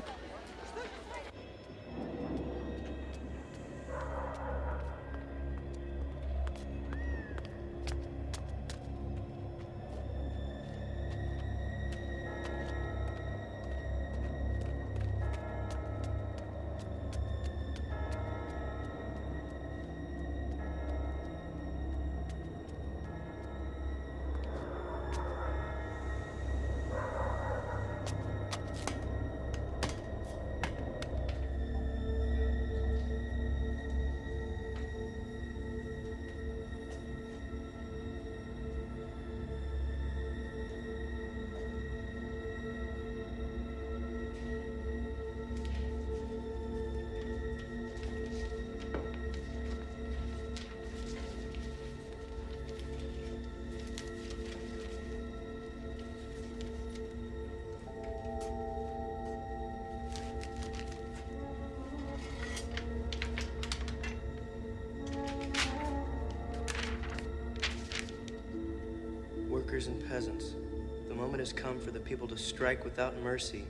For the people to strike without mercy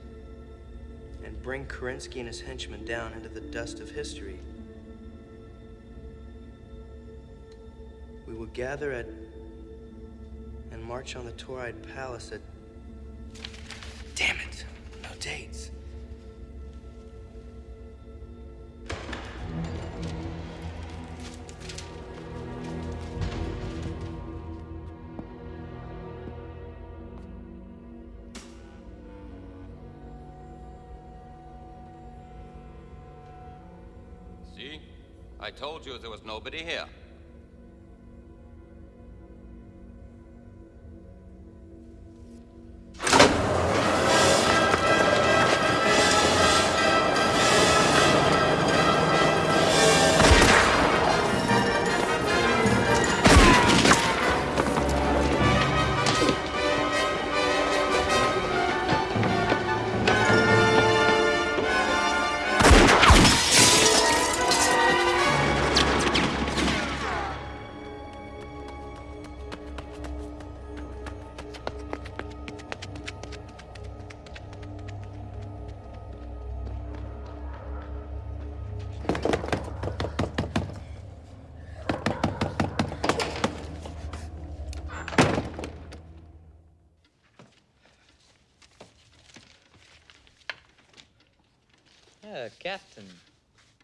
and bring Kerensky and his henchmen down into the dust of history. We will gather at and march on the Tauride Palace at. Told you there was nobody here.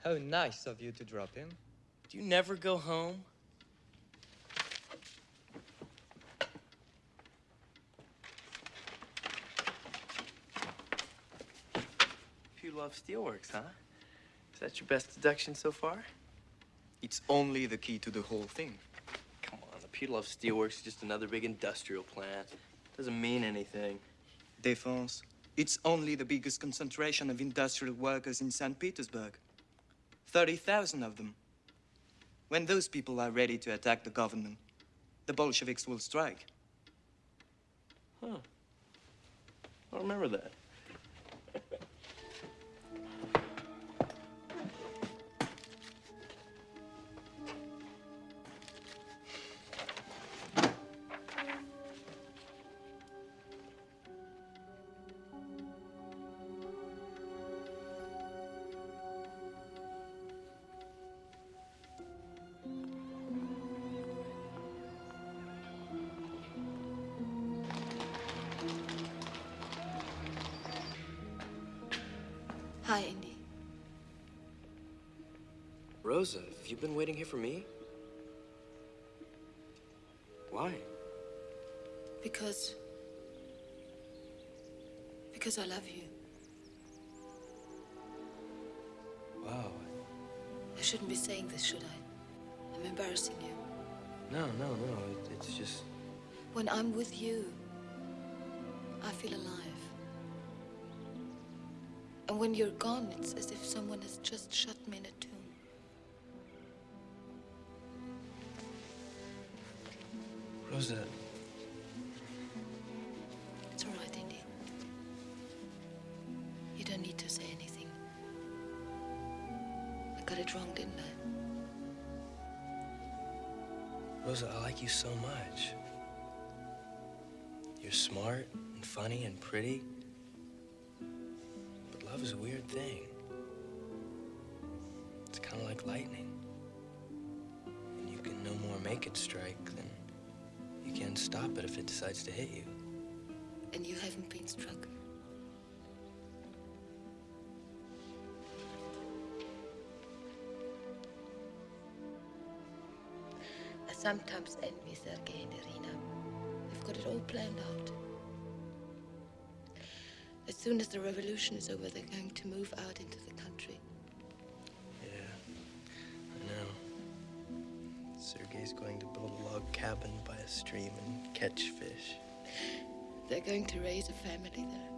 How nice of you to drop in. Do you never go home? You love steelworks, huh? Is that your best deduction so far? It's only the key to the whole thing. Come on, the Putilov Steelworks is just another big industrial plant. Doesn't mean anything. Defense. It's only the biggest concentration of industrial workers in St. Petersburg. 30,000 of them. When those people are ready to attack the government, the Bolsheviks will strike. Huh. I remember that. For me? Why? Because. Because I love you. Wow. I shouldn't be saying this, should I? I'm embarrassing you. No, no, no. It, it's just. When I'm with you, I feel alive. And when you're gone, it's as if someone has just shut me in a tomb. Rosa, It's all right, Indy. You don't need to say anything. I got it wrong, didn't I? Rosa, I like you so much. You're smart and funny and pretty. But love is a weird thing. It's kind of like lightning. And you can no more make it strike than can stop it if it decides to hit you. And you haven't been struck. I sometimes envy Sergei and Irina. They've got it all planned out. As soon as the revolution is over, they're going to move out into the cabin by a stream and catch fish. They're going to raise a family there.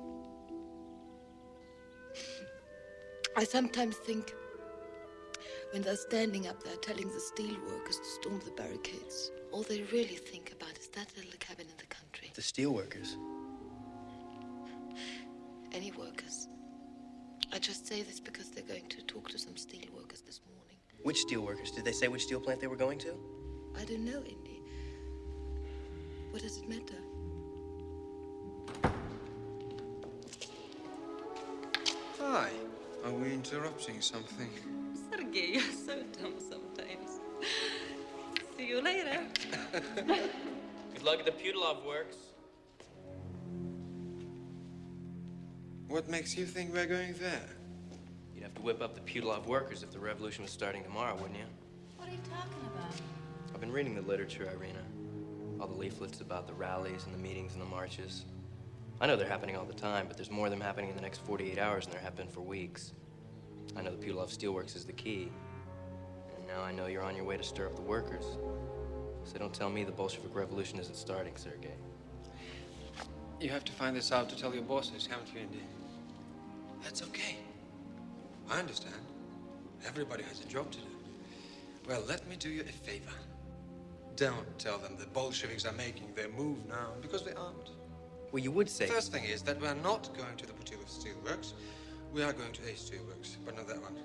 I sometimes think when they're standing up there telling the steel workers to storm the barricades, all they really think about is that little cabin in the country. The steelworkers. Any workers. I just say this because they're going to talk to some steel workers this morning. Which steelworkers? Did they say which steel plant they were going to? I don't know, Indy. What does it matter? Why? Are we interrupting something? Sergei, you're so dumb sometimes. See you later. Good luck at the Putilov works. What makes you think we're going there? You'd have to whip up the Putilov workers if the revolution was starting tomorrow, wouldn't you? What are you talking about? I've been reading the literature, Irina. All the leaflets about the rallies and the meetings and the marches. I know they're happening all the time, but there's more of them happening in the next 48 hours than there have been for weeks. I know the Putilov Steelworks is the key. And now I know you're on your way to stir up the workers. So don't tell me the Bolshevik Revolution isn't starting, Sergei. You have to find this out to tell your bosses, haven't you, Indy? That's okay. I understand. Everybody has a job to do. Well, let me do you a favor. Don't tell them the Bolsheviks are making their move now, because they aren't. Well, you would say. First thing is that we're not going to the Putilov Steelworks. We are going to A Steelworks, but not that one.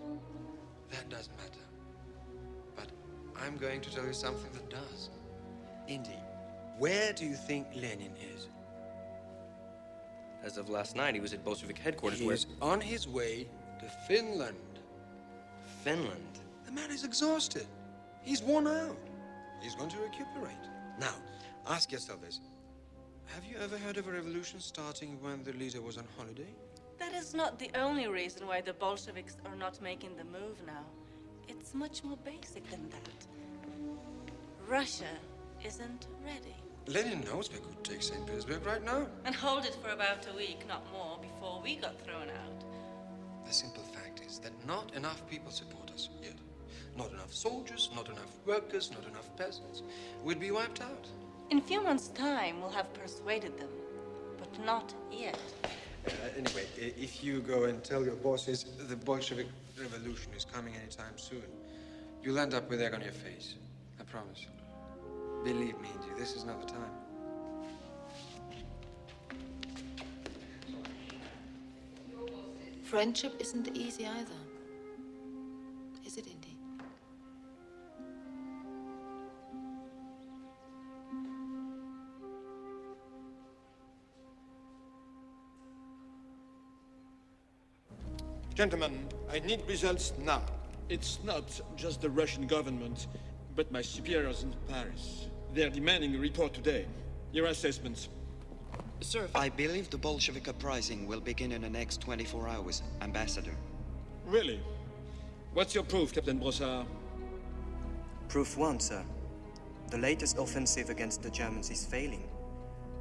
That doesn't matter. But I'm going to tell you something that does. Indy, where do you think Lenin is? As of last night, he was at Bolshevik headquarters He where... is on his way to Finland. Finland? The man is exhausted. He's worn out. He's going to recuperate. Now, ask yourself this. Have you ever heard of a revolution starting when the leader was on holiday? That is not the only reason why the Bolsheviks are not making the move now. It's much more basic than that. Russia isn't ready. Lenin knows we could take St. Petersburg right now. And hold it for about a week, not more, before we got thrown out. The simple fact is that not enough people support us yet. Not enough soldiers, not enough workers, not enough peasants. We'd be wiped out. In a few months' time, we'll have persuaded them. But not yet. Uh, anyway, if you go and tell your bosses the Bolshevik revolution is coming anytime soon, you'll end up with egg on your face. I promise. Believe me, Indy, this is not the time. Friendship isn't easy either. Gentlemen, I need results now. It's not just the Russian government, but my superiors in Paris. They're demanding a report today. Your assessments. Sir, I believe the Bolshevik uprising will begin in the next 24 hours, Ambassador. Really? What's your proof, Captain Brossard? Proof one, sir. The latest offensive against the Germans is failing,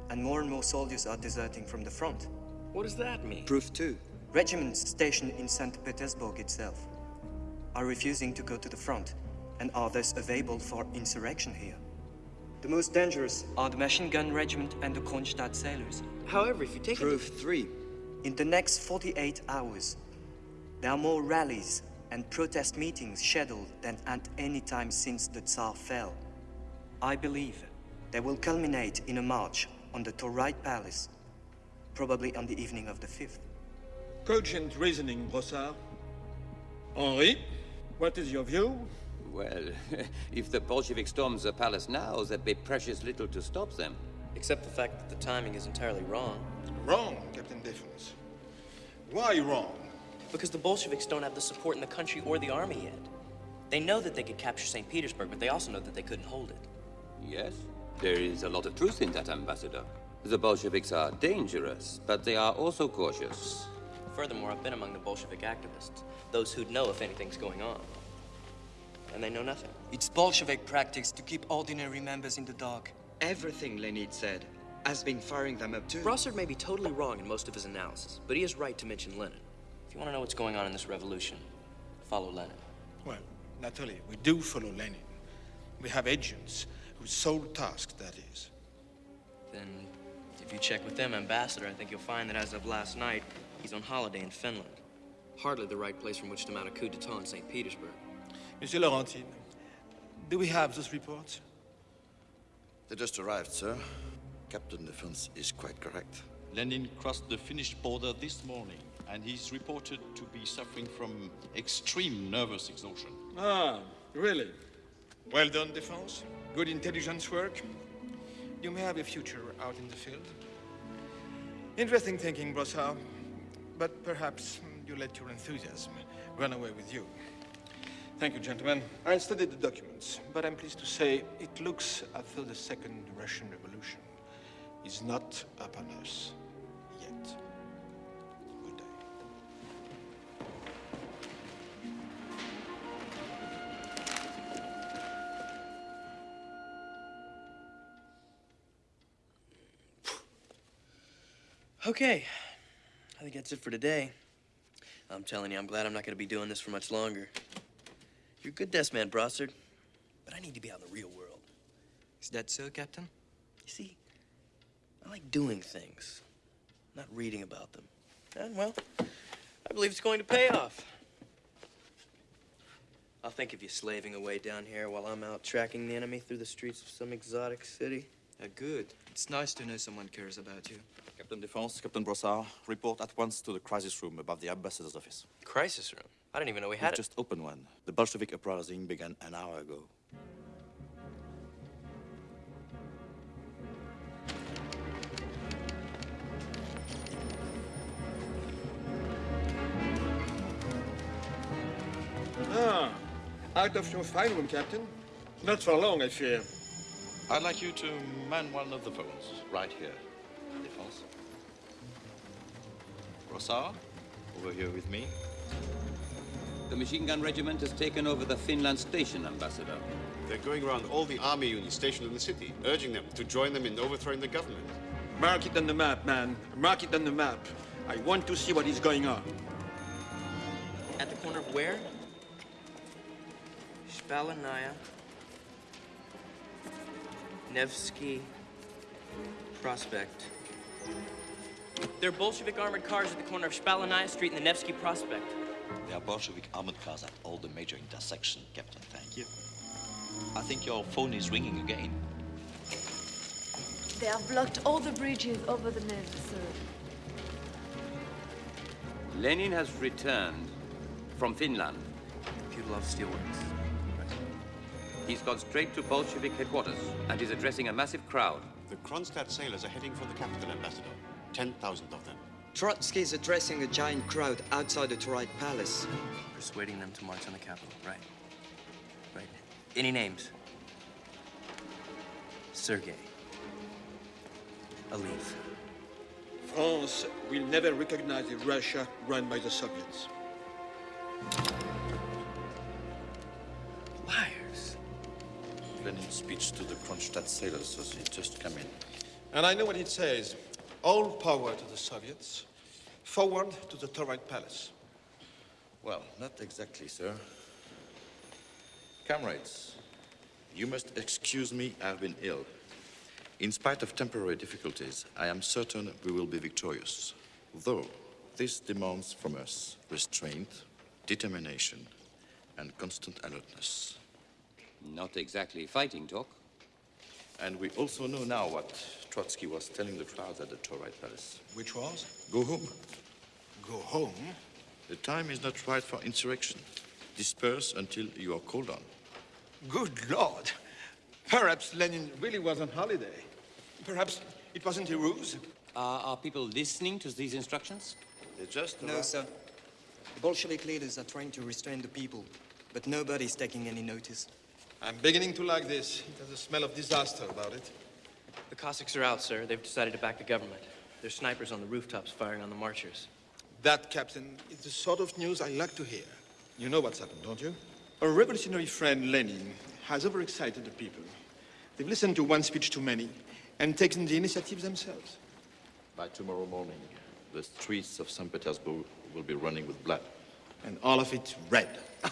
and more and more soldiers are deserting from the front. What does that mean? Proof two. Regiments stationed in St. Petersburg itself are refusing to go to the front and are thus available for insurrection here. The most dangerous are the machine gun regiment and the Kronstadt sailors. However, if you take Proof three. In the next 48 hours, there are more rallies and protest meetings scheduled than at any time since the Tsar fell. I believe they will culminate in a march on the Tauride Palace, probably on the evening of the 5th. Cogent reasoning, Brossard. Henri, what is your view? Well, if the Bolsheviks storm the palace now, there'd be precious little to stop them. Except the fact that the timing is entirely wrong. Wrong, Captain Defense. Why wrong? Because the Bolsheviks don't have the support in the country or the army yet. They know that they could capture St. Petersburg, but they also know that they couldn't hold it. Yes, there is a lot of truth in that, Ambassador. The Bolsheviks are dangerous, but they are also cautious. Furthermore, I've been among the Bolshevik activists, those who'd know if anything's going on. And they know nothing. It's Bolshevik practice to keep ordinary members in the dark. Everything Lenin said has been firing them up too. Brossard may be totally wrong in most of his analysis, but he is right to mention Lenin. If you want to know what's going on in this revolution, follow Lenin. Well, naturally, we do follow Lenin. We have agents whose sole task that is. Then, if you check with them, Ambassador, I think you'll find that as of last night, he's on holiday in Finland. Hardly the right place from which to mount a coup d'etat in St. Petersburg. Monsieur Laurentine, do we have those reports? They just arrived, sir. Captain Defense is quite correct. Lenin crossed the Finnish border this morning, and he's reported to be suffering from extreme nervous exhaustion. Ah, really? Well done, Defense. Good intelligence work. You may have a future out in the field. Interesting thinking, Brossard. But perhaps you let your enthusiasm run away with you. Thank you, gentlemen. I studied the documents, but I'm pleased to say it looks as though the Second Russian Revolution is not upon us yet. Good day. Okay. Think that's it for today. I'm telling you, I'm glad I'm not going to be doing this for much longer. You're a good desk man, Brossard, but I need to be out in the real world. Is that so, Captain? You see, I like doing things, not reading about them. And, well, I believe it's going to pay off. I'll think of you slaving away down here while I'm out tracking the enemy through the streets of some exotic city. Uh, good. It's nice to know someone cares about you. Captain Defense, Captain Brossard, report at once to the crisis room above the ambassador's office. Crisis room? I didn't even know we We've had it. just opened one. The Bolshevik uprising began an hour ago. Ah, out of your fine room, Captain. Not for long, I fear. I'd like you to man one of the phones right here. Defense. Brossard, over here with me. The machine gun regiment has taken over the Finland station, Ambassador. They're going around all the army units stationed in the city, urging them to join them in overthrowing the government. Mark it on the map, man. Mark it on the map. I want to see what is going on. At the corner of where? Spalanaya. Nevsky Prospect. There are Bolshevik armored cars at the corner of Spalanaya Street and the Nevsky Prospect. There are Bolshevik armored cars at all the major intersections, Captain. Thank you. I think your phone is ringing again. They have blocked all the bridges over the Neva, sir. Lenin has returned from Finland. Putilov Steelworks. He's gone straight to Bolshevik headquarters and is addressing a massive crowd. The Kronstadt sailors are heading for the capital, Ambassador. 10,000 of them. Trotsky is addressing a giant crowd outside the Tauride Palace. Persuading them to march on the capital, right? Right. Any names? Sergei. Aliv. France will never recognize a Russia run by the Soviets. Liars. Lenin's speech to the Kronstadt sailors as he just came in. And I know what it says. All power to the Soviets. Forward to the Tauride Palace. Well, not exactly, sir. Comrades, you must excuse me, I've been ill. In spite of temporary difficulties, I am certain we will be victorious. Though this demands from us restraint, determination, and constant alertness. Not exactly fighting talk. And we also know now what Trotsky was telling the crowd at the Tauride Palace. Which was? Go home. Go home? The time is not right for insurrection. Disperse until you are called on. Good Lord. Perhaps Lenin really was on holiday. Perhaps it wasn't a ruse. Uh, are people listening to these instructions? They're just No, sir. The Bolshevik leaders are trying to restrain the people, but nobody's taking any notice. I'm beginning to like this. It has a smell of disaster about it. The Cossacks are out, sir. They've decided to back the government. There's snipers on the rooftops firing on the marchers. That, Captain, is the sort of news I like to hear. You know what's happened, don't you? Our revolutionary friend Lenin has overexcited the people. They've listened to one speech too many and taken the initiative themselves. By tomorrow morning, the streets of St. Petersburg will be running with blood. And all of it red.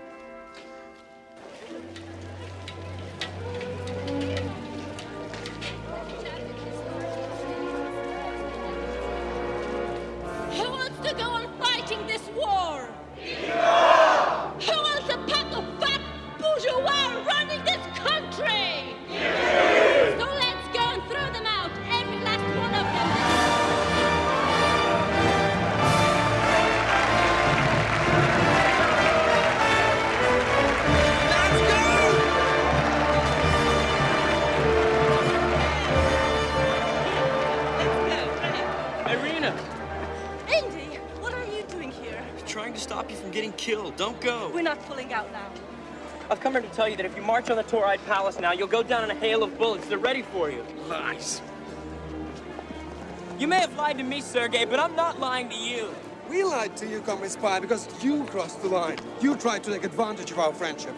I've come here to tell you that if you march on the Tauride Palace now, you'll go down in a hail of bullets. They're ready for you. Lies. You may have lied to me, Sergei, but I'm not lying to you. We lied to you, Comrade Spy, because you crossed the line. You tried to take advantage of our friendship.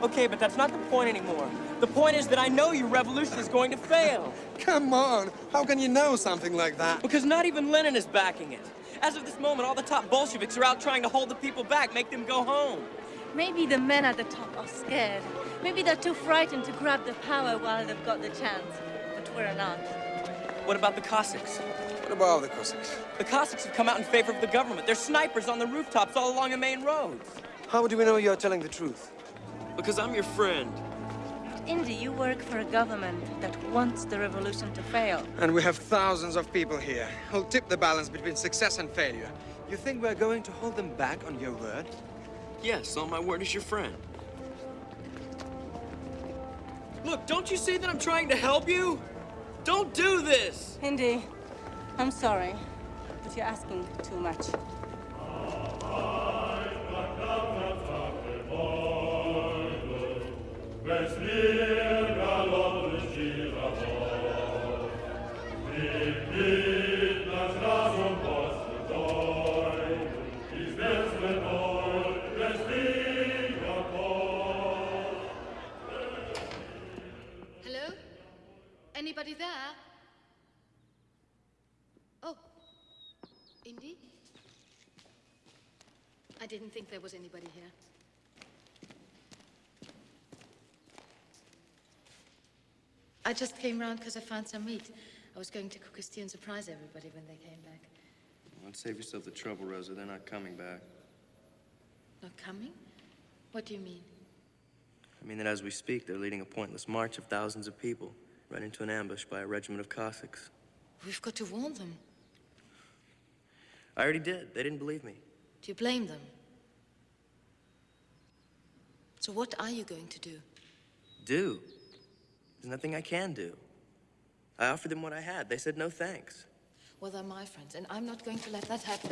Okay, but that's not the point anymore. The point is that I know your revolution is going to fail. Come on. How can you know something like that? Because not even Lenin is backing it. As of this moment, all the top Bolsheviks are out trying to hold the people back, make them go home. Maybe the men at the top are scared. Maybe they're too frightened to grab the power while they've got the chance. But we're not. What about the Cossacks? What about all the Cossacks? The Cossacks have come out in favor of the government. They're snipers on the rooftops all along the main roads. How do we know you're telling the truth? Because I'm your friend. Indy, you work for a government that wants the revolution to fail. And we have thousands of people here who'll tip the balance between success and failure. You think we're going to hold them back on your word? Yes, on my word as your friend. Look, don't you see that I'm trying to help you? Don't do this! Indy, I'm sorry, but you're asking too much. Think there was anybody here. I just came round because I found some meat. I was going to cook a stew and surprise everybody when they came back. Don't save yourself the trouble, Rosa. They're not coming back. Not coming? What do you mean? I mean that as we speak, they're leading a pointless march of thousands of people right into an ambush by a regiment of Cossacks. We've got to warn them. I already did. They didn't believe me. Do you blame them? So what are you going to do? Do? There's nothing I can do. I offered them what I had. They said no thanks. Well, they're my friends, and I'm not going to let that happen.